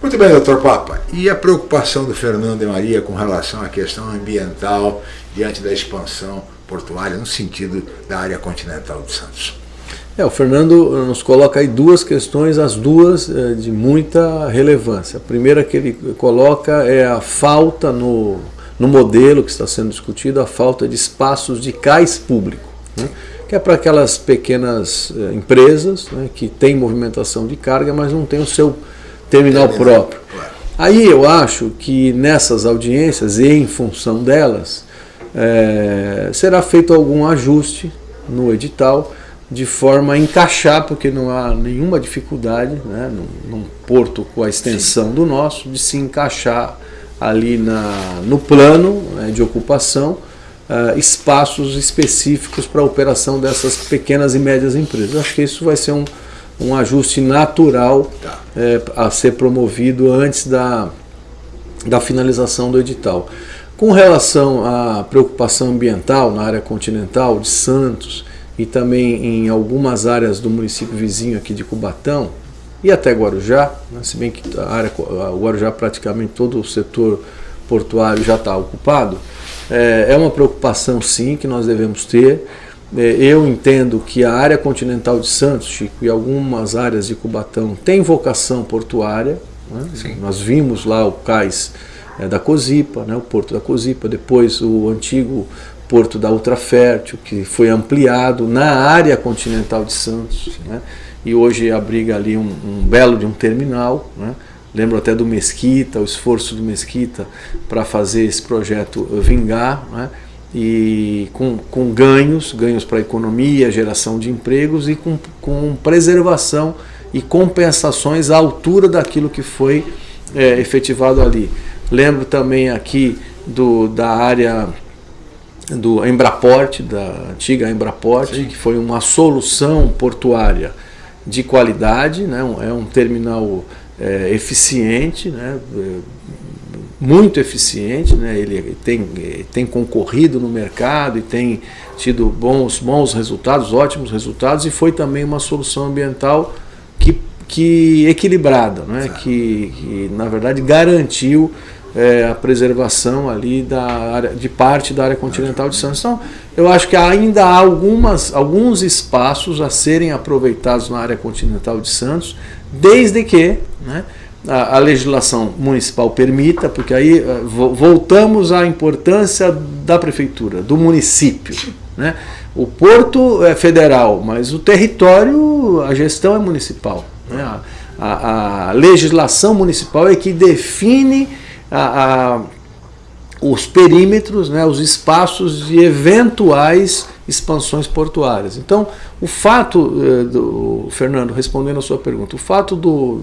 Muito bem, doutor Papa. E a preocupação do Fernando e Maria com relação à questão ambiental diante da expansão portuária no sentido da área continental de Santos? É, o Fernando nos coloca aí duas questões, as duas é, de muita relevância. A primeira que ele coloca é a falta no, no modelo que está sendo discutido, a falta de espaços de cais público, né? que é para aquelas pequenas é, empresas né, que têm movimentação de carga, mas não tem o seu terminal próprio. Aí eu acho que nessas audiências e em função delas, é, será feito algum ajuste no edital, de forma a encaixar, porque não há nenhuma dificuldade, né, num, num porto com a extensão Sim. do nosso, de se encaixar ali na, no plano né, de ocupação uh, espaços específicos para a operação dessas pequenas e médias empresas. acho que isso vai ser um, um ajuste natural tá. é, a ser promovido antes da, da finalização do edital. Com relação à preocupação ambiental na área continental de Santos, e também em algumas áreas do município vizinho aqui de Cubatão e até Guarujá, né, se bem que a área, o Guarujá praticamente todo o setor portuário já está ocupado, é, é, uma preocupação sim que nós devemos ter. É, eu entendo que a área continental de Santos, Chico, e algumas áreas de Cubatão tem vocação portuária. Né? Nós vimos lá o cais é, da Cozipa, né, o porto da Cozipa, depois o antigo porto da Ultrafértil, que foi ampliado na área continental de Santos, né? e hoje abriga ali um, um, belo de um terminal, né? lembro até do Mesquita, o esforço do Mesquita para fazer esse projeto vingar, né? e com, com ganhos, ganhos para a economia, geração de empregos e com, com preservação e compensações à altura daquilo que foi é, efetivado ali. Lembro também aqui do, da área do Embraport, da antiga Embraport, Sim. que foi uma solução portuária de qualidade, né? é um terminal é, eficiente, né? muito eficiente, né? ele tem, tem concorrido no mercado e tem tido bons, bons resultados, ótimos resultados, e foi também uma solução ambiental que, que equilibrada, né? que, que na verdade garantiu é, a preservação ali da área, de parte da área continental de Santos. Então, eu acho que ainda há algumas, alguns espaços a serem aproveitados na área continental de Santos, desde que né, a, a, legislação municipal permita, porque aí uh, voltamos à importância da prefeitura, do município. Né? O porto é federal, mas o território, a gestão é municipal. Né? A, a, a legislação municipal é que define a, a, os perímetros, né, os espaços de eventuais expansões portuárias. Então, o fato, eh, do, Fernando, respondendo a sua pergunta, o fato do,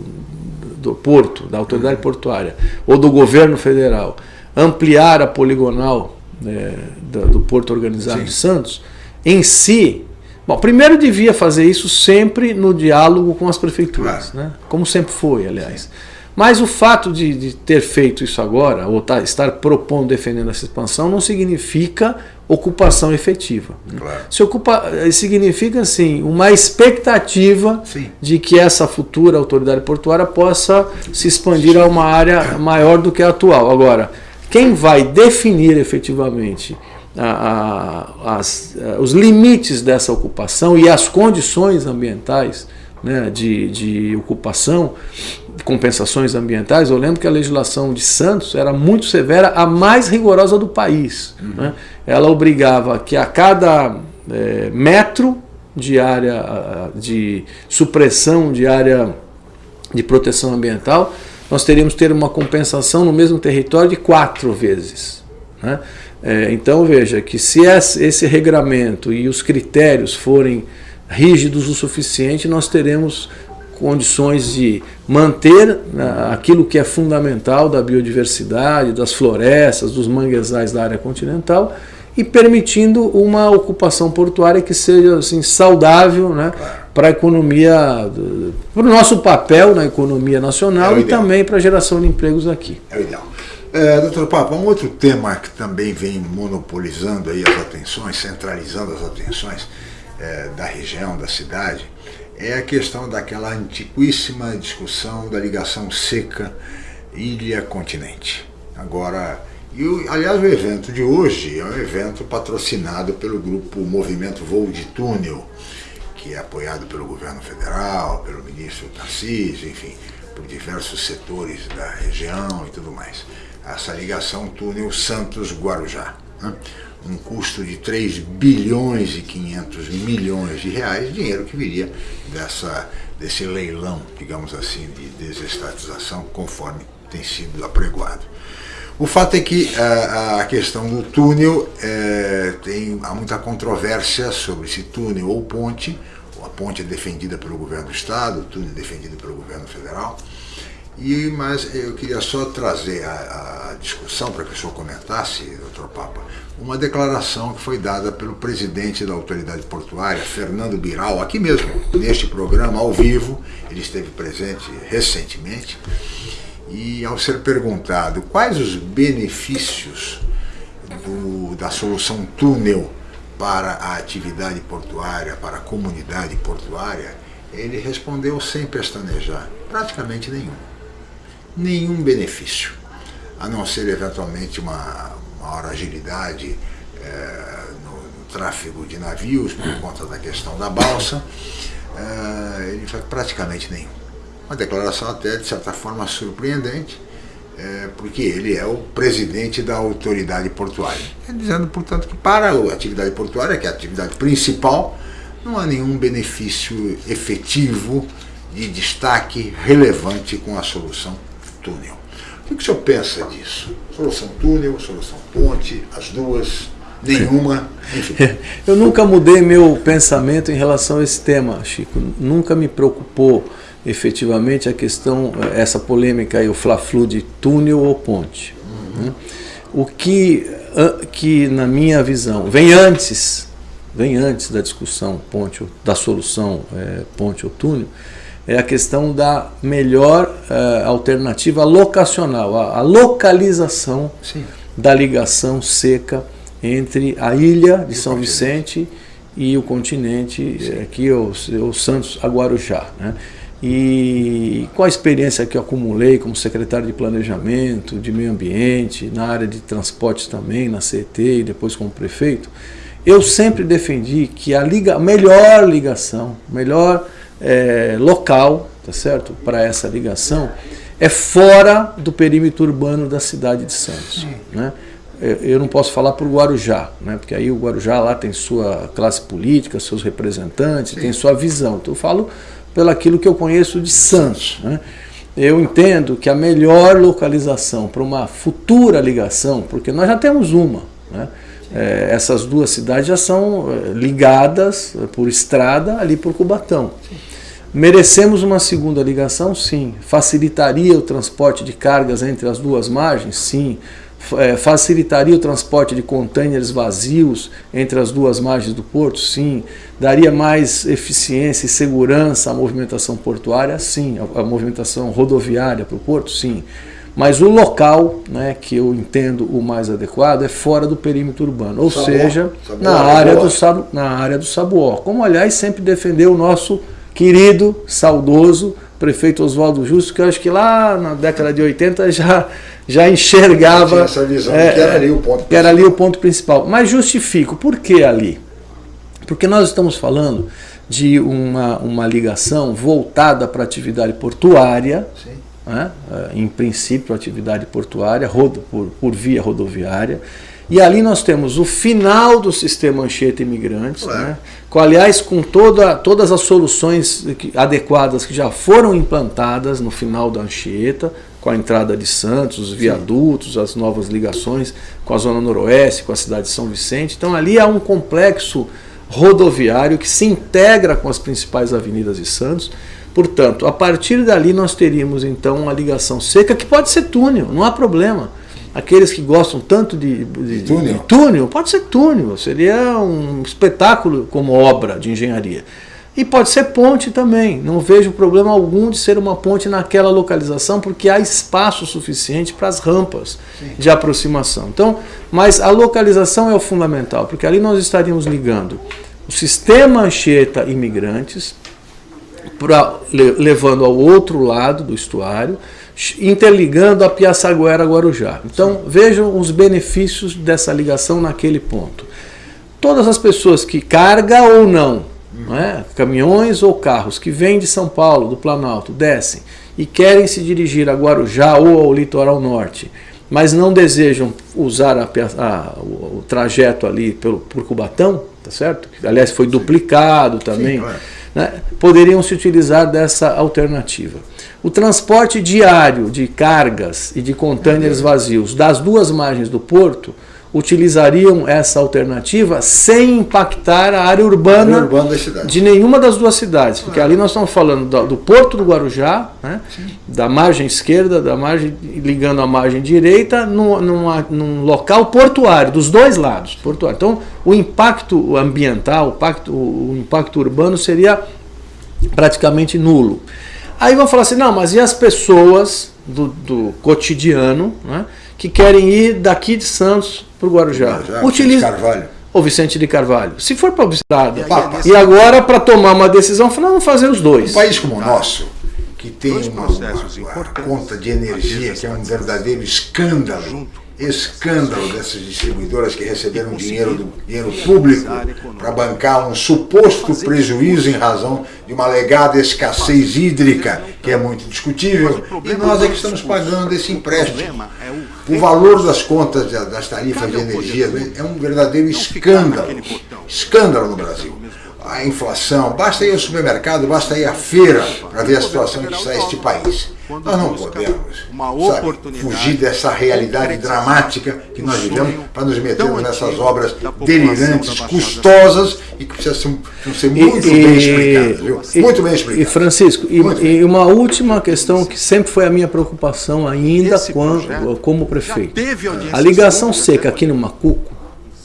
do porto, da autoridade portuária ou do governo federal ampliar a poligonal né, do, do, Porto Organizado Sim. de Santos, em si, bom, primeiro devia fazer isso sempre no diálogo com as prefeituras, claro. né, como sempre foi, aliás. Sim. Mas o fato de, de ter feito isso agora, ou tá, estar propondo, defendendo essa expansão, não significa ocupação efetiva. Claro. Se ocupa, significa assim, uma expectativa Sim. de que essa futura autoridade portuária possa se expandir a uma área maior do que a atual. Agora, quem vai definir efetivamente a, a, as, a, os limites dessa ocupação e as condições ambientais né, de, de ocupação, compensações ambientais, eu lembro que a legislação de Santos era muito severa, a mais rigorosa do país. Uhum. Né? Ela obrigava que a cada é, metro de área de supressão de área de proteção ambiental, nós teríamos que ter uma compensação no mesmo território de quatro vezes. Né? É, então veja que se esse regramento e os critérios forem rígidos o suficiente, nós teremos condições de manter né, aquilo que é fundamental da biodiversidade, das florestas, dos manguezais da área continental e permitindo uma ocupação portuária que seja assim, saudável né, para a economia, para o nosso papel na economia nacional é e também para a geração de empregos aqui. É o ideal. É, doutor Papa, um outro tema que também vem monopolizando aí as atenções, centralizando as atenções é, da região, da cidade, é a questão daquela antiquíssima discussão da ligação seca ilha-continente. Agora, e o, aliás, o evento de hoje é um evento patrocinado pelo grupo Movimento Voo de Túnel, que é apoiado pelo governo federal, pelo ministro Tarcísio, enfim, por diversos setores da região e tudo mais essa ligação túnel Santos-Guarujá. Né? Um custo de 3 bilhões e 500 milhões de reais, dinheiro que viria dessa, desse leilão, digamos assim, de desestatização, conforme tem sido apregoado. O fato é que a, a questão do túnel é, tem há muita controvérsia sobre se túnel ou ponte. A ponte é defendida pelo governo do estado, o túnel é defendido pelo governo federal. E, mas eu queria só trazer a, a discussão para que o senhor comentasse, doutor Papa, uma declaração que foi dada pelo presidente da autoridade portuária, Fernando Biral, aqui mesmo, neste programa, ao vivo, ele esteve presente recentemente, e ao ser perguntado quais os benefícios do, da solução túnel para a atividade portuária, para a comunidade portuária, ele respondeu sem pestanejar, praticamente nenhum nenhum benefício, a não ser eventualmente uma maior agilidade é, no, no, tráfego de navios por conta da questão da balsa, é, ele faz praticamente nenhum. Uma declaração até de certa forma surpreendente, é, porque ele é o presidente da autoridade portuária. Dizendo, portanto, que para a atividade portuária, que é a atividade principal, não há nenhum benefício efetivo de destaque relevante com a solução túnel. O que o senhor pensa disso? Solução túnel, solução ponte, as duas, nenhuma, enfim. Eu nunca mudei meu pensamento em relação a esse tema, Chico. Nunca me preocupou efetivamente a questão, essa polêmica aí, o fla-flu de túnel ou ponte. Uhum. O que, que, na minha visão, vem antes, vem antes da discussão ponte, da solução é, ponte ou túnel, é a questão da melhor uh, alternativa locacional, a, a localização Sim. da ligação seca entre a ilha de e São Vicente e o continente, Sim. aqui o, o Santos Aguarujá. Né? E com a experiência que eu acumulei como secretário de Planejamento, de Meio Ambiente, na área de transportes também, na CET e depois como prefeito, eu sempre defendi que a, liga, a melhor ligação, melhor é, local, tá certo, para essa ligação, é fora do perímetro urbano da cidade de Santos. Né? Eu não posso falar por Guarujá, né? porque aí o Guarujá lá tem sua classe política, seus representantes, Sim. tem sua visão. Então eu falo pelo aquilo que eu conheço de Santos. Né? Eu entendo que a melhor localização para uma futura ligação, porque nós já temos uma, né? É, essas duas cidades já são é, ligadas por estrada ali por Cubatão. Merecemos uma segunda ligação? Sim. Facilitaria o transporte de cargas entre as duas margens? Sim. é, facilitaria o transporte de contêineres vazios entre as duas margens do porto? Sim. Daria mais eficiência e segurança à movimentação portuária? Sim. A movimentação rodoviária para o porto? Sim. Mas o local, né, que eu entendo o mais adequado, é fora do perímetro urbano, ou Sabuó. seja, Sabuó, na, área do, Sabu, na área do Sabuó. Como, aliás, sempre defendeu o nosso querido, saudoso prefeito Oswaldo Justo, que eu acho que lá na década de 80 já, já enxergava essa visão é, que era ali o ponto que era ali o ponto principal. Mas justifico, por que ali? Porque nós estamos falando de uma, uma ligação voltada para a atividade portuária, né? em princípio atividade portuária, rodo, por, por via rodoviária, e ali nós temos o final do sistema Anchieta Imigrantes, né? com, aliás, com toda, todas as soluções adequadas que já foram implantadas no final da Anchieta, com a entrada de Santos, os viadutos, Sim. as novas ligações com a Zona Noroeste, com a cidade de São Vicente. Então ali há um complexo rodoviário que se integra com as principais avenidas de Santos. Portanto, a partir dali nós teríamos então uma ligação seca que pode ser túnel, não há problema aqueles que gostam tanto de, de, túnel. de, túnel. pode ser túnel, seria um espetáculo como obra de engenharia. E pode ser ponte também, não vejo problema algum de ser uma ponte naquela localização, porque há espaço suficiente para as rampas Sim. de aproximação. Então, mas a localização é o fundamental, porque ali nós estaríamos ligando o sistema Anchieta Imigrantes, pra, levando ao outro lado do estuário, interligando a Piaçaguera a Guarujá. Então Sim. vejam os benefícios dessa ligação naquele ponto. Todas as pessoas que carga ou não, não é? caminhões ou carros que vêm de São Paulo, do Planalto, descem e querem se dirigir a Guarujá ou ao litoral norte, mas não desejam usar a, a, o, o, trajeto ali pelo, por Cubatão, tá certo? Aliás, foi Sim. duplicado também. Sim, claro. Né? Poderiam se utilizar dessa alternativa. O transporte diário de cargas e de contêineres vazios das duas margens do porto utilizariam essa alternativa sem impactar a área urbana, a área urbana de nenhuma das duas cidades. Porque ali nós estamos falando do, do porto do Guarujá, né, da margem esquerda, da margem ligando a margem direita, num, numa, num local portuário, dos dois lados. Portuário. Então, o impacto ambiental, o impacto, o impacto urbano seria praticamente nulo. Aí vão falar assim, não, mas e as pessoas do, do cotidiano né, que querem ir daqui de Santos para o Guarujá? Já, Utiliza... Carvalho. Ou Vicente de Carvalho. Se for para o Estado, e, e agora para tomar uma decisão, vamos fazer os dois. Um país como o nosso, que tem uma, uma, uma conta de energia que é um verdadeiro escândalo, escândalo dessas distribuidoras que receberam dinheiro, do, dinheiro público para bancar um suposto prejuízo em razão de uma alegada escassez hídrica, que é muito discutível, e nós é que estamos pagando esse empréstimo. O valor das contas das tarifas de energia é um verdadeiro escândalo, escândalo no Brasil. A inflação, basta ir ao supermercado, basta ir à feira para ver a situação em que está este país. Nós não podemos sabe, fugir dessa realidade dramática que nós vivemos para nos metermos nessas obras delirantes, custosas e que precisam ser muito e, bem explicadas. Viu? E, muito bem explicadas. E Francisco, e, e, uma última questão que sempre foi a minha preocupação ainda quando, como prefeito. A ligação seca aqui no Macuco,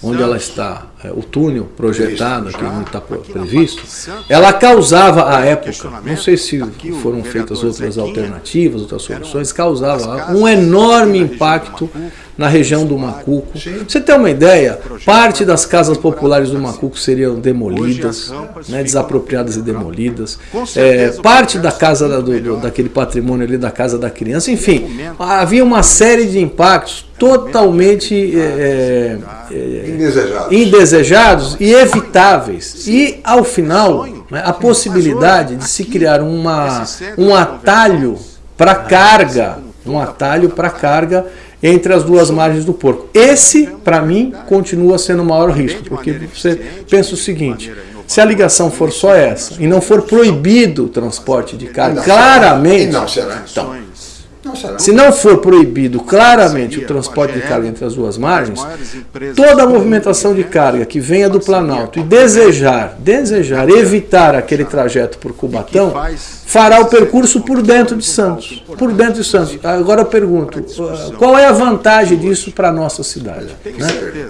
onde ela está é, o túnel projetado, que não está previsto, ela causava à época, não sei se foram feitas outras alternativas, outras soluções, causava um enorme impacto na região do Macuco. Você tem uma ideia, parte das casas populares do Macuco seriam demolidas, né, desapropriadas e demolidas, é, parte da casa da, do, daquele patrimônio ali da casa da criança, enfim, havia uma série de impactos totalmente é, é, indesejados. indesejados e evitáveis. E, ao final, né, a possibilidade de se criar uma, um atalho para carga, um atalho para carga entre as duas margens do porco. Esse, para mim, continua sendo o maior risco, porque você pensa o seguinte, se a ligação for só essa, e não for proibido o transporte de carga, claramente... Não será. Então, Se não for proibido claramente o transporte de carga entre as duas margens, toda a movimentação de carga que venha do Planalto e desejar, desejar evitar aquele trajeto por Cubatão, fará o percurso por dentro de Santos. Por dentro de Santos. Agora eu pergunto, qual é a vantagem disso para a nossa cidade? Né?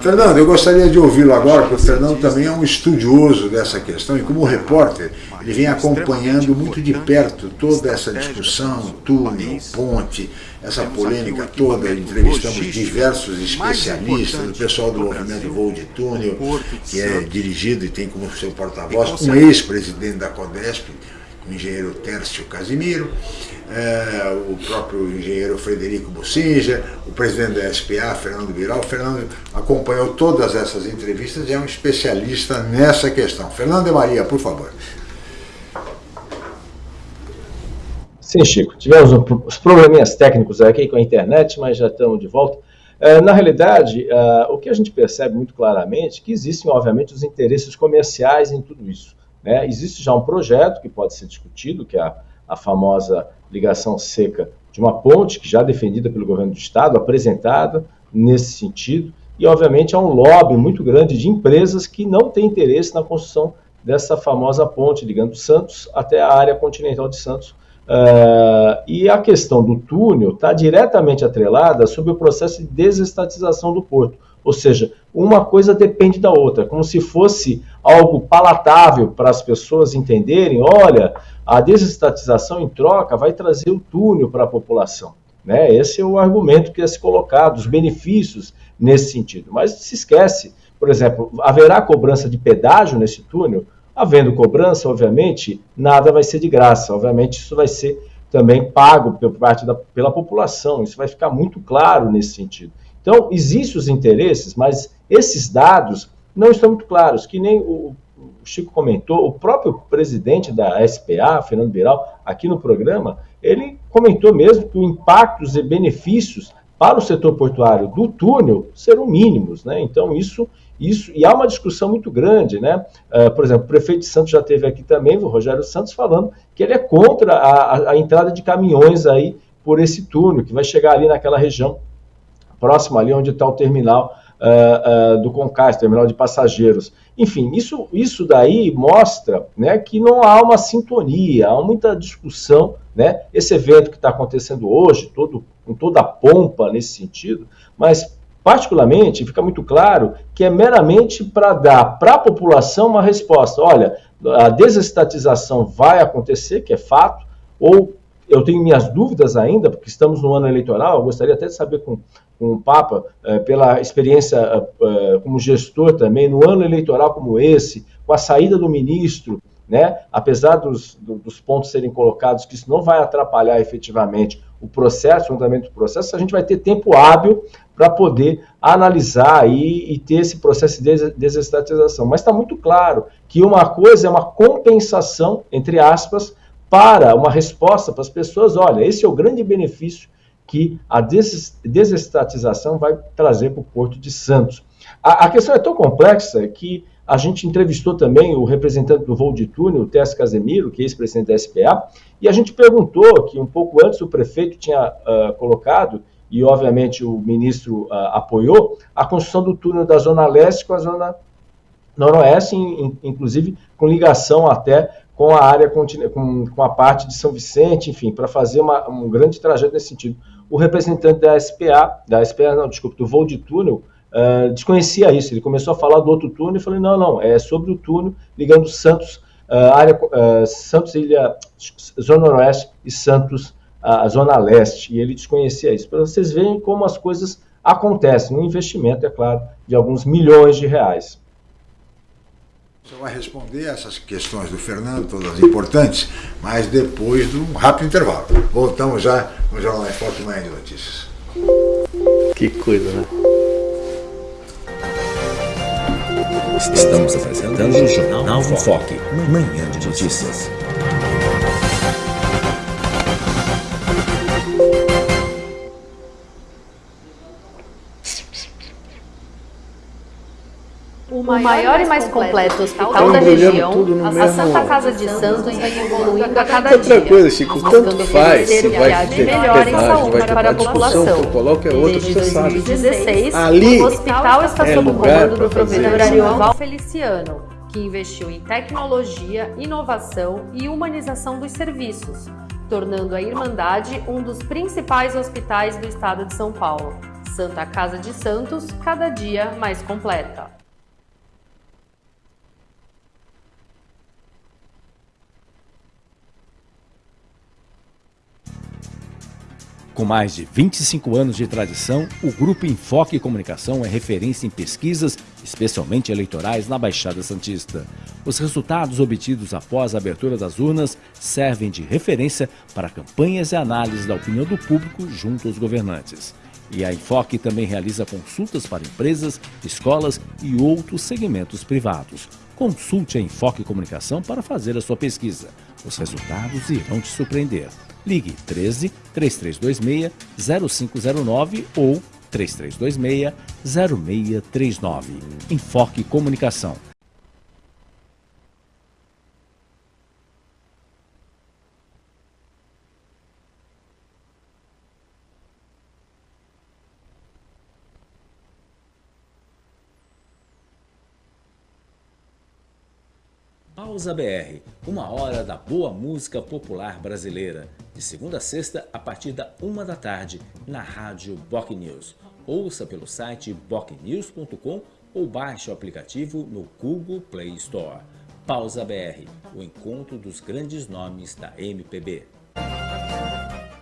Fernando, eu gostaria de ouvi-lo agora, porque o Fernando também é um estudioso dessa questão e como repórter, ele vem acompanhando muito de perto toda essa discussão, túnel, ponte, essa polêmica toda. Entrevistamos diversos especialistas, o pessoal do movimento Voo de Túnel, que é dirigido e tem como seu porta-voz um ex-presidente da CODESP, o engenheiro Tércio Casimiro, é, o próprio engenheiro Frederico Bucinja, o presidente da SPA, Fernando Viral. O Fernando acompanhou todas essas entrevistas e é um especialista nessa questão. Fernando e Maria, por favor. Sim, Chico. Tivemos os probleminhas técnicos aqui com a internet, mas já estamos de volta. É, na realidade, é, o que a gente percebe muito claramente é que existem, obviamente, os interesses comerciais em tudo isso. Né? Existe já um projeto que pode ser discutido, que é a, a famosa ligação seca de uma ponte, que já é defendida pelo governo do Estado, apresentada nesse sentido, e obviamente há um lobby muito grande de empresas que não têm interesse na construção dessa famosa ponte ligando Santos até a área continental de Santos. Uh, e a questão do túnel está diretamente atrelada sobre o processo de desestatização do porto. Ou seja, uma coisa depende da outra, como se fosse algo palatável para as pessoas entenderem, olha, a desestatização em troca vai trazer o túnel para a população. Né? Esse é o argumento que é se colocado, os benefícios nesse sentido. Mas se esquece, por exemplo, haverá cobrança de pedágio nesse túnel? Havendo cobrança, obviamente, nada vai ser de graça. Obviamente, isso vai ser também pago por parte da, pela população. Isso vai ficar muito claro nesse sentido. Então, existem os interesses, mas esses dados não estão muito claros, que nem o, o Chico comentou, o próprio presidente da SPA, Fernando Biral, aqui no programa, ele comentou mesmo que os impactos e benefícios para o setor portuário do túnel serão mínimos, né? Então isso, isso e há uma discussão muito grande, né? Uh, por exemplo, o prefeito de Santos já teve aqui também, o Rogério Santos, falando que ele é contra a, a, a entrada de caminhões aí por esse túnel que vai chegar ali naquela região próximo ali onde está o terminal uh, uh, do Concais, terminal de passageiros. Enfim, isso, isso daí mostra né, que não há uma sintonia, há muita discussão. Né? Esse evento que está acontecendo hoje, todo, com toda a pompa nesse sentido, mas particularmente fica muito claro que é meramente para dar para a população uma resposta. Olha, a desestatização vai acontecer, que é fato, ou eu tenho minhas dúvidas ainda, porque estamos no ano eleitoral, eu gostaria até de saber com, com o Papa, eh, pela experiência eh, como gestor também, no ano eleitoral como esse, com a saída do ministro, né, apesar dos, dos pontos serem colocados, que isso não vai atrapalhar efetivamente o processo, o andamento do processo, a gente vai ter tempo hábil para poder analisar e, e, ter esse processo de desestatização. Mas está muito claro que uma coisa é uma compensação, entre aspas, para uma resposta para as pessoas, olha, esse é o grande benefício que a desestatização vai trazer para o Porto de Santos. A, a, questão é tão complexa que a gente entrevistou também o representante do voo de túnel, o Tess Casemiro, que é ex-presidente da SPA, e a gente perguntou que um pouco antes o prefeito tinha uh, colocado, e obviamente o ministro uh, apoiou, a construção do túnel da Zona Leste com a Zona Noroeste, in, inclusive com ligação até com a área, com, com a parte de São Vicente, enfim, para fazer uma, um grande trajeto nesse sentido. O representante da SPA, da SPA, não, desculpa, do voo de túnel, uh, desconhecia isso. Ele começou a falar do outro túnel e falei, não, não, é sobre o túnel ligando Santos, uh, área, uh, Santos Ilha, Zona Noroeste e Santos, a Zona Leste. E ele desconhecia isso. Para vocês verem como as coisas acontecem. Um investimento, é claro, de alguns milhões de reais. Você vai responder essas questões do Fernando, todas importantes, mas depois de um rápido intervalo. Voltamos já no Jornal em Foco Manhã de Notícias. Que coisa, né? Estamos apresentando o Jornal Foque, Manhã de Notícias. O maior e mais completo hospital da região, a Santa Casa de Santos vem evoluindo a cada Outra dia, coisa, Chico, tanto faz se o vai ter melhor em pedágio, saúde vai ter para a população. eu coloco é outra, Desde você sabe. 2016, Ali o hospital está é sob o comando do professor. Arioval Feliciano, que investiu em tecnologia, inovação e humanização dos serviços, tornando a Irmandade um dos principais hospitais do estado de São Paulo. Santa Casa de Santos, cada dia mais completa. Com mais de 25 anos de tradição, o Grupo Enfoque Comunicação é referência em pesquisas, especialmente eleitorais, na Baixada Santista. Os resultados obtidos após a abertura das urnas servem de referência para campanhas e análises da opinião do público junto aos governantes. E a Enfoque também realiza consultas para empresas, escolas e outros segmentos privados. Consulte a Enfoque Comunicação para fazer a sua pesquisa. Os resultados irão te surpreender. Ligue 13 3326 0509 ou 3326 0639. Enfoque Comunicação. Pausa BR, uma hora da boa música popular brasileira, de segunda a sexta a partir da uma da tarde, na rádio Boc News. Ouça pelo site bocnews.com ou baixe o aplicativo no Google Play Store. Pausa BR, o encontro dos grandes nomes da MPB.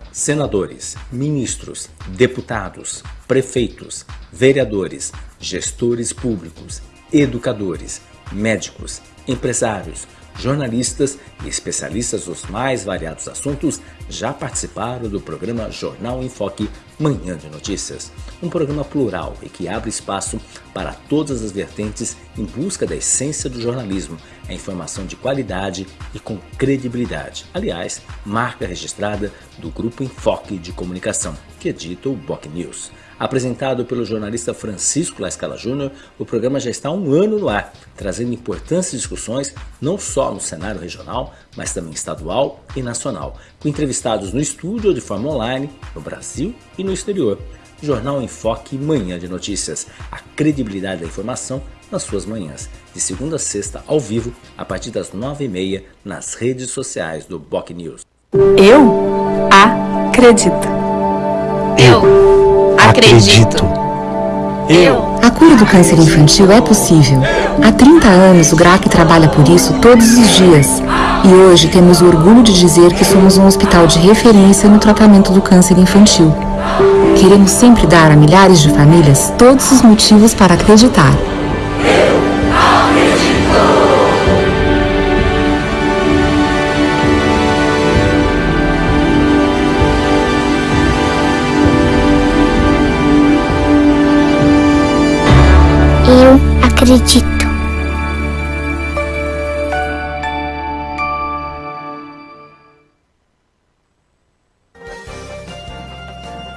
Senadores, ministros, deputados, prefeitos, vereadores, gestores públicos, educadores, médicos, empresários, jornalistas e especialistas dos mais variados assuntos já participaram do programa Jornal em Foque Manhã de Notícias. Um programa plural e que abre espaço para todas as vertentes em busca da essência do jornalismo, a informação de qualidade e com credibilidade. Aliás, marca registrada do Grupo Enfoque de Comunicação, que edita o Boc News. Apresentado pelo jornalista Francisco Lascala Júnior, o programa já está há um ano no ar, trazendo importantes discussões não só no cenário regional, mas também estadual e nacional, com entrevistados no estúdio ou de forma online, no Brasil e no exterior. Jornal em Foque Manhã de Notícias, a credibilidade da informação nas suas manhãs, de segunda a sexta ao vivo, a partir das nove e meia, nas redes sociais do Boc News. Eu acredito. Eu acredito. Eu. A cura do câncer infantil é possível. Há 30 anos o GRAC trabalha por isso todos os dias. E hoje temos o orgulho de dizer que somos um hospital de referência no tratamento do câncer infantil. Queremos sempre dar a milhares de famílias todos os motivos para acreditar. Acredito.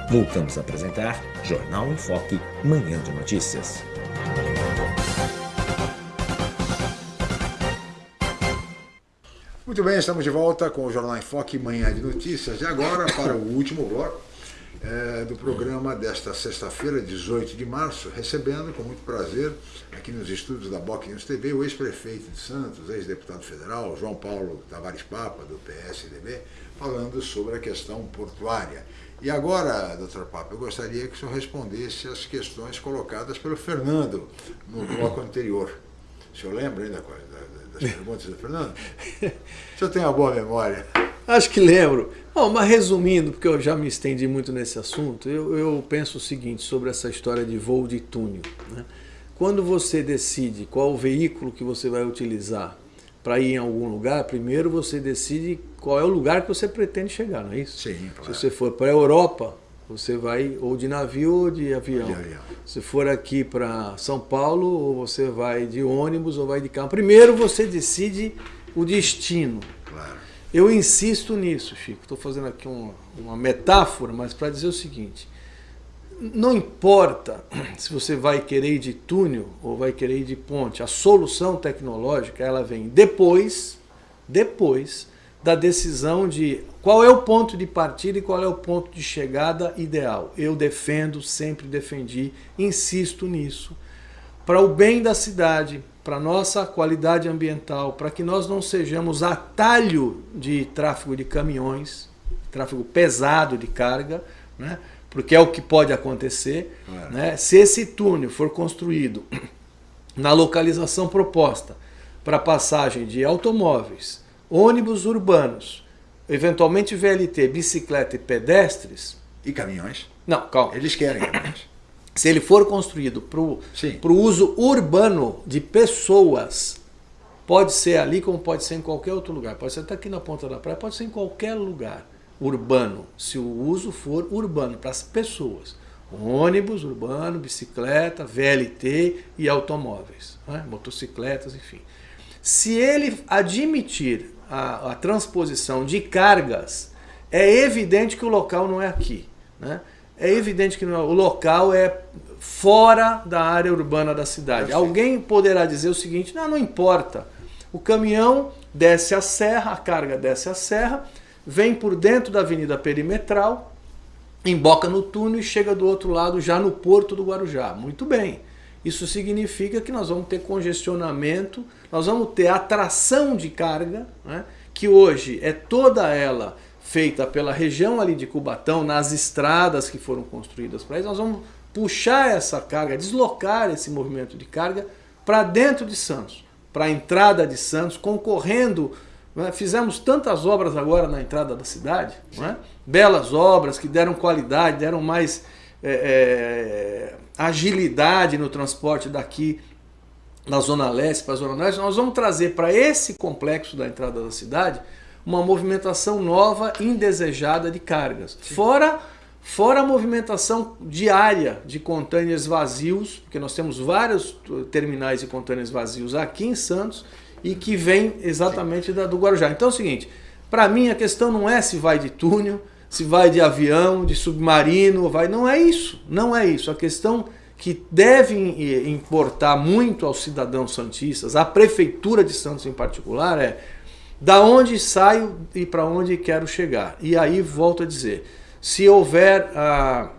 Voltamos a apresentar Jornal em Foque Manhã de Notícias. Muito bem, estamos de volta com o Jornal em Foque Manhã de Notícias. E agora para o último bloco é, do programa desta sexta-feira, 18 de março, recebendo com muito prazer aqui nos estúdios da Boc News TV o ex-prefeito de Santos, ex-deputado federal, João Paulo Tavares Papa, do PSDB, falando sobre a questão portuária. E agora, doutor Papa, eu gostaria que o senhor respondesse as questões colocadas pelo Fernando no bloco anterior. O senhor lembra ainda das perguntas do Fernando? O senhor tem uma boa memória. Acho que lembro. Bom, mas resumindo, porque eu já me estendi muito nesse assunto, eu, eu penso o seguinte sobre essa história de voo de túnel. Né? Quando você decide qual o veículo que você vai utilizar para ir em algum lugar, primeiro você decide qual é o lugar que você pretende chegar, não é isso? Sim, claro. Se você for para a Europa, você vai ou de navio ou de avião. De avião. Se for aqui para São Paulo, ou você vai de ônibus ou vai de carro. Primeiro você decide o destino. Claro. Eu insisto nisso, Chico. Estou fazendo aqui uma, uma metáfora, mas para dizer o seguinte: não importa se você vai querer ir de túnel ou vai querer ir de ponte, a solução tecnológica ela vem depois, depois da decisão de qual é o ponto de partida e qual é o ponto de chegada ideal. Eu defendo, sempre defendi, insisto nisso, para o bem da cidade, para nossa qualidade ambiental, para que nós não sejamos atalho de tráfego de caminhões, tráfego pesado de carga, né? porque é o que pode acontecer. É. Né? Se esse túnel for construído na localização proposta para passagem de automóveis, ônibus urbanos, eventualmente VLT, bicicleta e pedestres... E caminhões? Não, calma. Eles querem caminhões. Se ele for construído para o uso urbano de pessoas, pode ser ali como pode ser em qualquer outro lugar. Pode ser até aqui na ponta da praia, pode ser em qualquer lugar urbano, se o uso for urbano, para as pessoas. Ônibus urbano, bicicleta, VLT e automóveis, né? motocicletas, enfim. Se ele admitir a, a, transposição de cargas, é evidente que o local não é aqui. Né? É evidente que não, é, o local é fora da área urbana da cidade. Alguém poderá dizer o seguinte, não, não importa. O caminhão desce a serra, a carga desce a serra, vem por dentro da avenida perimetral, emboca no túnel e chega do outro lado já no porto do Guarujá. Muito bem. Isso significa que nós vamos ter congestionamento, nós vamos ter atração de carga, né, que hoje é toda ela feita pela região ali de Cubatão, nas estradas que foram construídas para isso, nós vamos puxar essa carga, deslocar esse movimento de carga para dentro de Santos, para a entrada de Santos, concorrendo é? Fizemos tantas obras agora na entrada da cidade, é? belas obras que deram qualidade, deram mais é, é, agilidade no transporte daqui da Zona Leste para a Zona Norte. Nós vamos trazer para esse complexo da entrada da cidade uma movimentação nova, indesejada de cargas. Fora, fora a movimentação diária de contêineres vazios, porque nós temos vários terminais de contêineres vazios aqui em Santos, e que vem exatamente da, do Guarujá. Então é o seguinte, para mim a questão não é se vai de túnel, se vai de avião, de submarino, vai, não é isso, não é isso. A questão que deve importar muito aos cidadãos santistas, à prefeitura de Santos em particular, é da onde saio e para onde quero chegar. E aí volto a dizer, se houver a,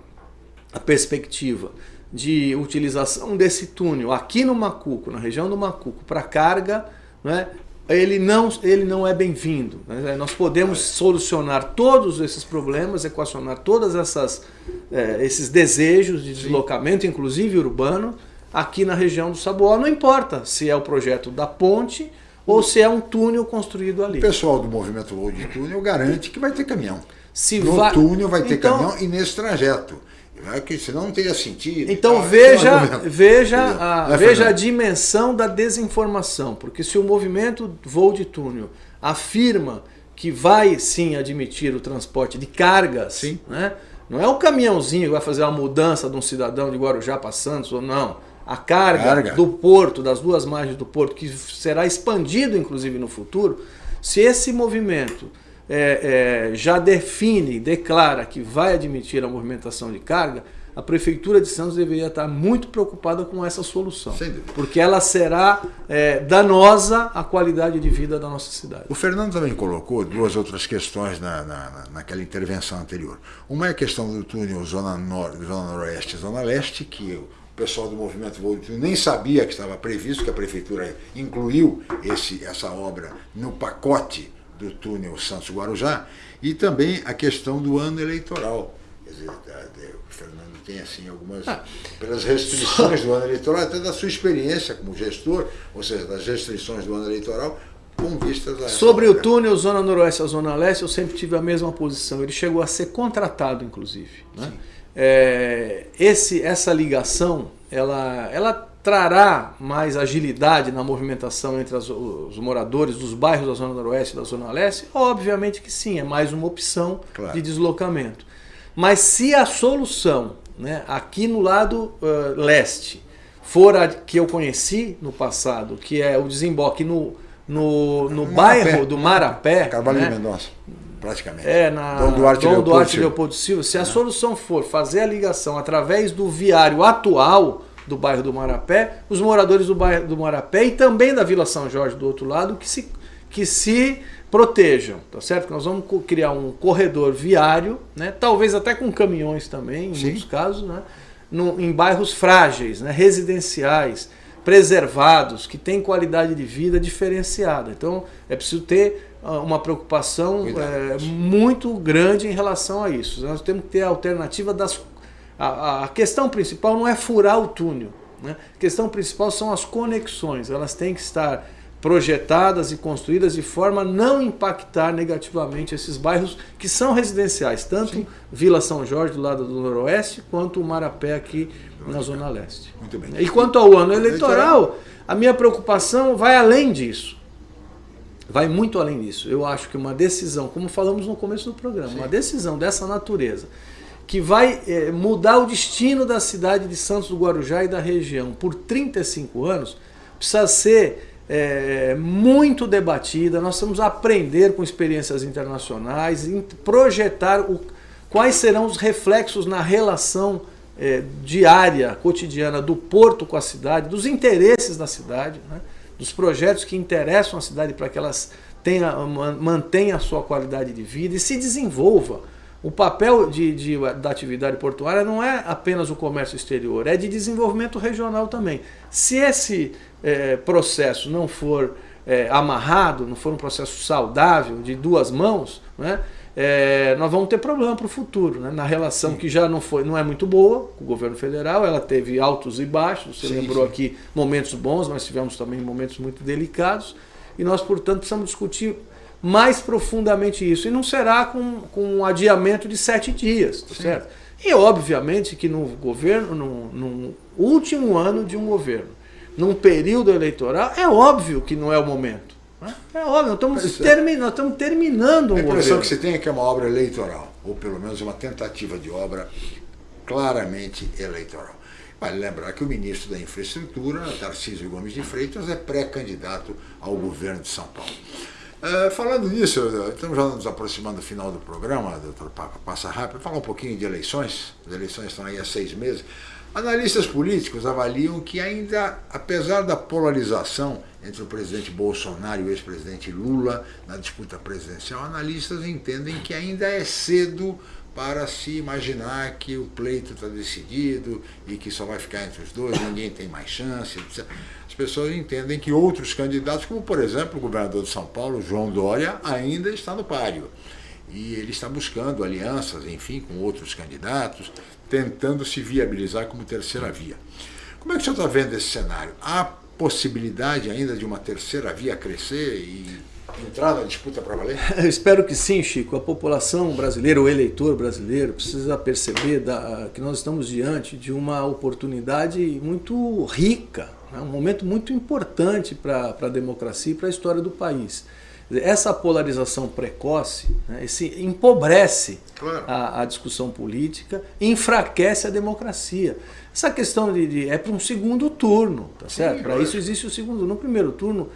a perspectiva de utilização desse túnel aqui no Macuco, na região do Macuco, para carga, né, ele não, ele não é bem-vindo. Né? Nós podemos solucionar todos esses problemas, equacionar todos é, esses desejos de deslocamento, inclusive urbano, aqui na região do Saboó. Não importa se é o projeto da ponte ou se é um túnel construído ali. O pessoal do movimento Load de Túnel garante que vai ter caminhão. Se no vai... túnel vai ter então... caminhão e nesse trajeto. É que senão não teria sentido. Então veja, veja, a, veja a dimensão da desinformação, porque se o movimento voo de túnel afirma que vai sim admitir o transporte de cargas, sim. Né? não é o caminhãozinho que vai fazer a mudança de um cidadão de Guarujá para Santos ou não. A carga, carga do porto, das duas margens do porto, que será expandido inclusive no futuro, se esse movimento é, é, já define, declara que vai admitir a movimentação de carga, a Prefeitura de Santos deveria estar muito preocupada com essa solução. Porque ela será é, danosa à qualidade de vida da nossa cidade. O Fernando também colocou duas outras questões na, na, naquela intervenção anterior. Uma é a questão do túnel Zona, Nor Zona Noroeste e Zona Leste, que pessoal do movimento Voo nem sabia que estava previsto, que a Prefeitura incluiu esse, essa obra no pacote do túnel Santos-Guarujá e também a questão do ano eleitoral. Quer dizer, o Fernando tem assim algumas, ah, pelas restrições do ano eleitoral, até da sua experiência como gestor, ou seja, das restrições do ano eleitoral, com vistas a Sobre o túnel Zona Noroeste a Zona Leste, eu sempre tive a mesma posição. Ele chegou a ser contratado, inclusive. Né? É, esse, essa ligação, ela, ela trará mais agilidade na movimentação entre as, os moradores dos bairros da Zona Noroeste e da Zona Leste? Obviamente que sim, é mais uma opção claro. de deslocamento. Mas se a solução né, aqui no lado uh, leste for a que eu conheci no passado, que é o desemboque no, no, no bairro do Marapé, Carvalho né, Mendonça praticamente. É, na Dom Duarte, Dom Leopoldo, Duarte Silva. Leopoldo Silva. Se a solução for fazer a ligação através do viário atual do bairro do Marapé, os moradores do bairro do Marapé e também da Vila São Jorge do outro lado que se, que se protejam, tá certo? Nós vamos criar um corredor viário, né? talvez até com caminhões também, em muitos casos, né? No- em bairros frágeis, né? residenciais, preservados, que têm qualidade de vida diferenciada. Então é preciso ter uma preocupação eh, muito grande em relação a isso. Nós temos que ter a alternativa das. A, a- questão principal não é furar o túnel. Né? A questão principal são as conexões. Elas têm que estar projetadas e construídas de forma a não impactar negativamente esses bairros que são residenciais, tanto Vila São Jorge do lado do Noroeste, quanto o Marapé aqui na Zona Leste. Muito bem. E quanto ao ano eleitoral, a minha preocupação vai além disso. Vai muito além disso. Eu acho que uma decisão, como falamos no começo do programa, uma decisão dessa natureza, que vai eh, mudar o destino da cidade de Santos do Guarujá e da região por 35 anos, precisa ser eh, muito debatida. Nós vamos aprender com experiências internacionais, projetar o, quais serão os reflexos na relação eh, diária, cotidiana do porto com a cidade, dos interesses da cidade, né? Dos projetos que interessam a cidade para que elas tenha, man- mantenha a sua qualidade de vida e se desenvolva. O papel de, de- da atividade portuária não é apenas o comércio exterior, é de desenvolvimento regional também. Se esse eh, processo não for eh, amarrado, não for um processo saudável, de duas mãos, né, eh, nós vamos ter problema para o futuro. Né, na relação que já não, foi, não é muito boa com o governo federal, ela teve altos e baixos, você Sim, lembrou sim. aqui momentos bons, mas tivemos também momentos muito delicados, e nós, portanto, precisamos discutir mais profundamente isso. E não será com, com um adiamento de sete dias, tá certo? E obviamente que no governo, no, no último ano de um governo, num período eleitoral, é óbvio que não é o momento. É óbvio, nós estamos, é. termi- nós estamos terminando um A impressão governo. que você tem é que é uma obra eleitoral, ou pelo menos uma tentativa de obra claramente eleitoral. Vale lembrar que o ministro da Infraestrutura, Tarcísio Gomes de Freitas, é pré-candidato ao governo de São Paulo. Eh, falando nisso, estamos já nos aproximando do final do programa, doutor Papa, passa rápido, falar um pouquinho de eleições. As eleições estão aí há seis meses. Analistas políticos avaliam que ainda, apesar da polarização entre o presidente Bolsonaro e o ex-presidente Lula na disputa presidencial, analistas entendem que ainda é cedo para se imaginar que o pleito está decidido e que só vai ficar entre os dois, ninguém tem mais chance, etc. As pessoas entendem que outros candidatos, como por exemplo o governador de São Paulo, João Dória, ainda está no páreo. E ele está buscando alianças, enfim, com outros candidatos, tentando se viabilizar como terceira via. Como é que o senhor está vendo esse cenário? Há possibilidade ainda de uma terceira via crescer e entrar na disputa para valer? Eu espero que sim, Chico. A população brasileira, o eleitor brasileiro, precisa perceber da- que nós estamos diante de uma oportunidade muito rica, né? um momento muito importante para a democracia e para a história do país. Essa polarização precoce né, esse empobrece a, a discussão política, enfraquece a democracia. Essa questão de, de- é para um segundo turno, tá certo? Para isso existe o segundo. No primeiro turno,